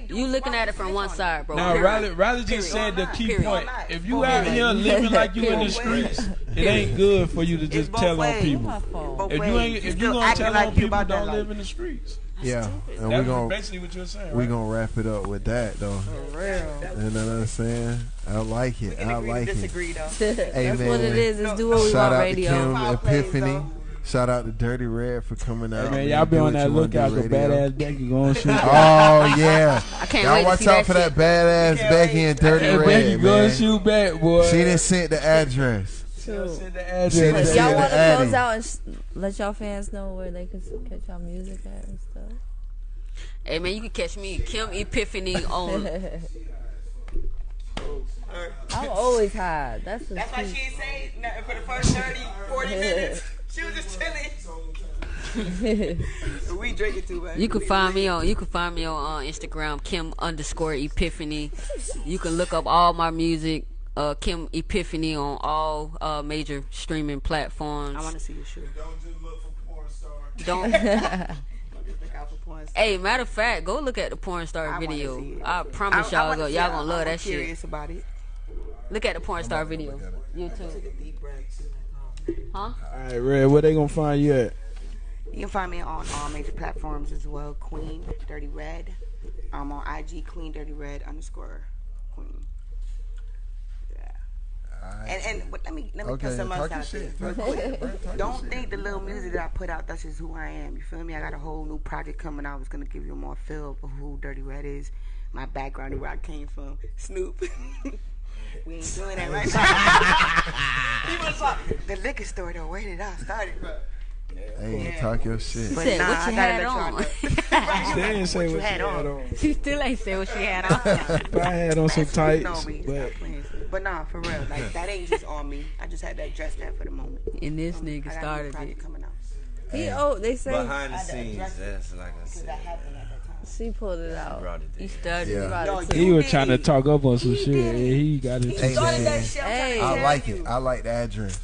You looking at it from one side, bro. Now, Riley, Riley just said the key point. If you out here living like you in the streets, it ain't good for you to just tell on people. If you ain't, if you gonna tell on people, don't live in the streets yeah, stupid. and we're gonna basically what you're saying. We're right? gonna wrap it up with that though. For real, you know what I'm saying? I like it. I like it. Disagree though. That's what it is. It's do what we Shout want. Radio. Shout out to Kim Epiphany. Shout out to Dirty Red for coming out. Hey man, y'all be on that lookout for badass Becky going shoot. oh yeah, I can't y'all wait watch out for that badass Becky and Dirty Red. Becky going shoot back, boy. She didn't sent the address. Send the. Y'all want to close out and sh- let y'all fans know where they can catch y'all music at and stuff. Hey man, you can catch me Kim Epiphany on. I'm always high. That's what's That's why she say nothing for the first 30, 40 minutes. She was just chilling. we drinking too much. You can find me on you can find me on uh, Instagram Kim underscore Epiphany. You can look up all my music uh, Kim Epiphany on all uh, major streaming platforms. I want to see your shoe. Don't just look for porn star. Don't. porn star. Hey, matter of fact, go look at the porn star I video. I promise y'all, go. y'all gonna love I'm that curious shit. About it. Look at the porn star video. YouTube. Huh? All right, Red. Where they gonna find you at? You can find me on all major platforms as well. Queen Dirty Red. I'm on IG Queen Dirty Red underscore Queen. Yeah. And and but let me let me Okay, put some else out there shit. real Talk your shit, bro. quick. Don't shit. think the little music that I put out that's just who I am. You feel me? I got a whole new project coming. out. I was gonna give you more feel for who Dirty Red is, my background, and where I came from. Snoop. we ain't doing that right now. He was like, the liquor store though. Where did I start it from? Hey, talk your shit. But Said, nah, what you gotta had on? know. She didn't say what, you she had had on. on. She still ain't say what she had on. But I had on some That's tights. on me. But Stop playing. But nah, for real, like that ain't just on me. I just had to address that for the moment. and this um, I nigga got a new started it. coming out. He oh they say Behind the I had to scenes, that's like I said. that happened at that time. she pulled it out. Brought it He there. started Yeah. it. Brought No, it he was trying to talk up on some He shit, did and he got it. He Hey, that shit. I'm Hey. I like you. it. I like the address.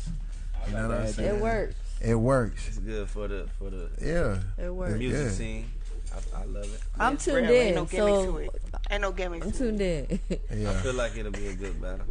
You know what I'm saying? It works. It works. It's good for the for the Yeah. It works. music Yeah. scene. I, I love it. I'm It's tuned real. Ain't no in, gimmicks to so it. Ain't no gimmicks. I'm to tuned in. I feel like it'll be a good battle.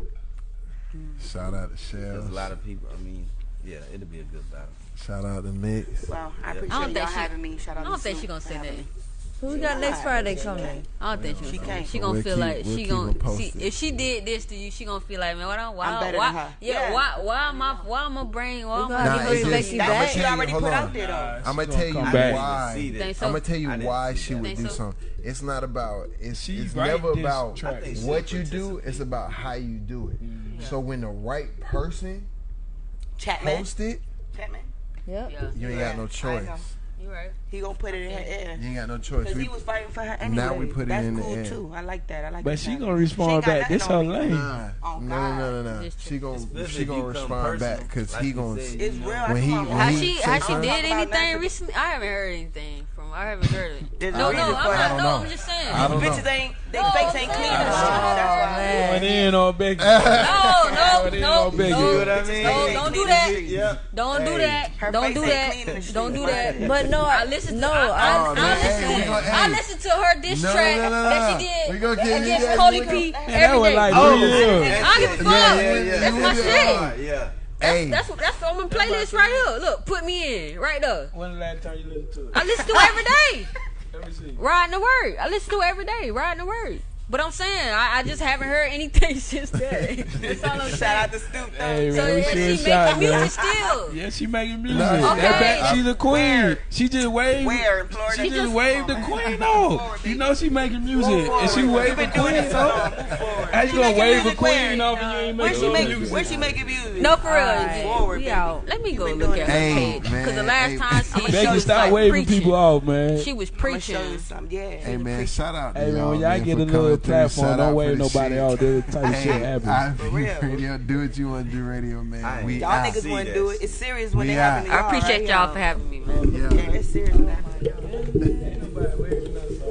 Shout out to There's a lot of people. I mean, yeah, it'll be a good battle. Shout out to Mix. Well, I Yeah. appreciate I y'all she- having me. Shout out I don't to think Snoop she gonna say having that. Me. Who we got next Friday coming? I don't think she, She gonna. can't. She gonna We'll feel keep- like we'll she gonna them see if she did this to you. She gonna feel like man, why don't why I'm better why than her. yeah, Yeah. why why am I why am I bring why We am gonna I Nah, have give her just- some That's I'ma what she tell you- already hold put on. out there though. I'm gonna tell you back. why. even see that. Think so? I'm gonna tell you why she would do so? something. It's not about. It's, She it's never about track. I think she what you do. It's about how you do it. Mm-hmm. So when the right person Chapman. post it, Chapman. Yep. Yeah, you ain't got no choice. know. you right. He gonna put it in her ear. You ain't got no choice. Cause We- he was fighting for her anyway. Now we put it That's in the cool air. too. I like that. I like But that she challenge. gonna respond ain't got back. This her lane. Nah, Oh, no, no, no, no, no. She gonna she if gonna you come respond back because like he you gonna. It's real. When he- what when Has she say has she did anything recently? I haven't heard anything from. her. I haven't heard it. No, no, I'm not. No. I'm just saying. I. Bitches ain't, they No, face ain't clean saying. That's why. man. Going in on Becky. No, no, no, no, no, You know what I mean? don't do that. Don't do that. Don't do that. clean in the Don't do that. But no, I listened. no, to, I, I, I- I, Oh, man, listened. hey, gonna- I hey. listened to her diss No, no, track no, no, that she did We gonna get- against yeah, Cody we P Man, every that was day. like Oh, real. I don't give a fuck. Yeah, yeah, yeah. That's my shit. really Yeah. Hey, That's what that's on my playlist right here. Look, put me in right there. When the last time you listened to it? I listen to it every day. Let me see. Riding the word. I listen to it every day. Riding the word. But I'm saying I, I just haven't heard anything since then. That's all I'm saying. Shout out to Snoop though. Hey, So man, we yeah, should she shot, making man. music still. Yeah, she making music. Nah, That Okay. back, she's the queen. Where? She just waved. Where in Florida? She She just just- waved the queen off. You know she making music, and she waved the forward. You been doing queen this off. Move. How you gonna wave the queen where? off and you ain't Where making she making? music? Where she making music? No, for real. We out. Let me go look at her page. Because the last time she, she Becky, was stop waving preaching. people off, man. She was I'm gonna show preaching. Yeah. hey man, shout out Hey man, y'all, when y'all get a little through. Platform, don't out for wave nobody shit. out. That type of shit Hey, happen. Radio, do what you want to do, radio man. We Y'all niggas see wouldn't do it. It's serious when We they happen to I y'all. appreciate y'all for having me, man. Yeah. Yeah, it's serious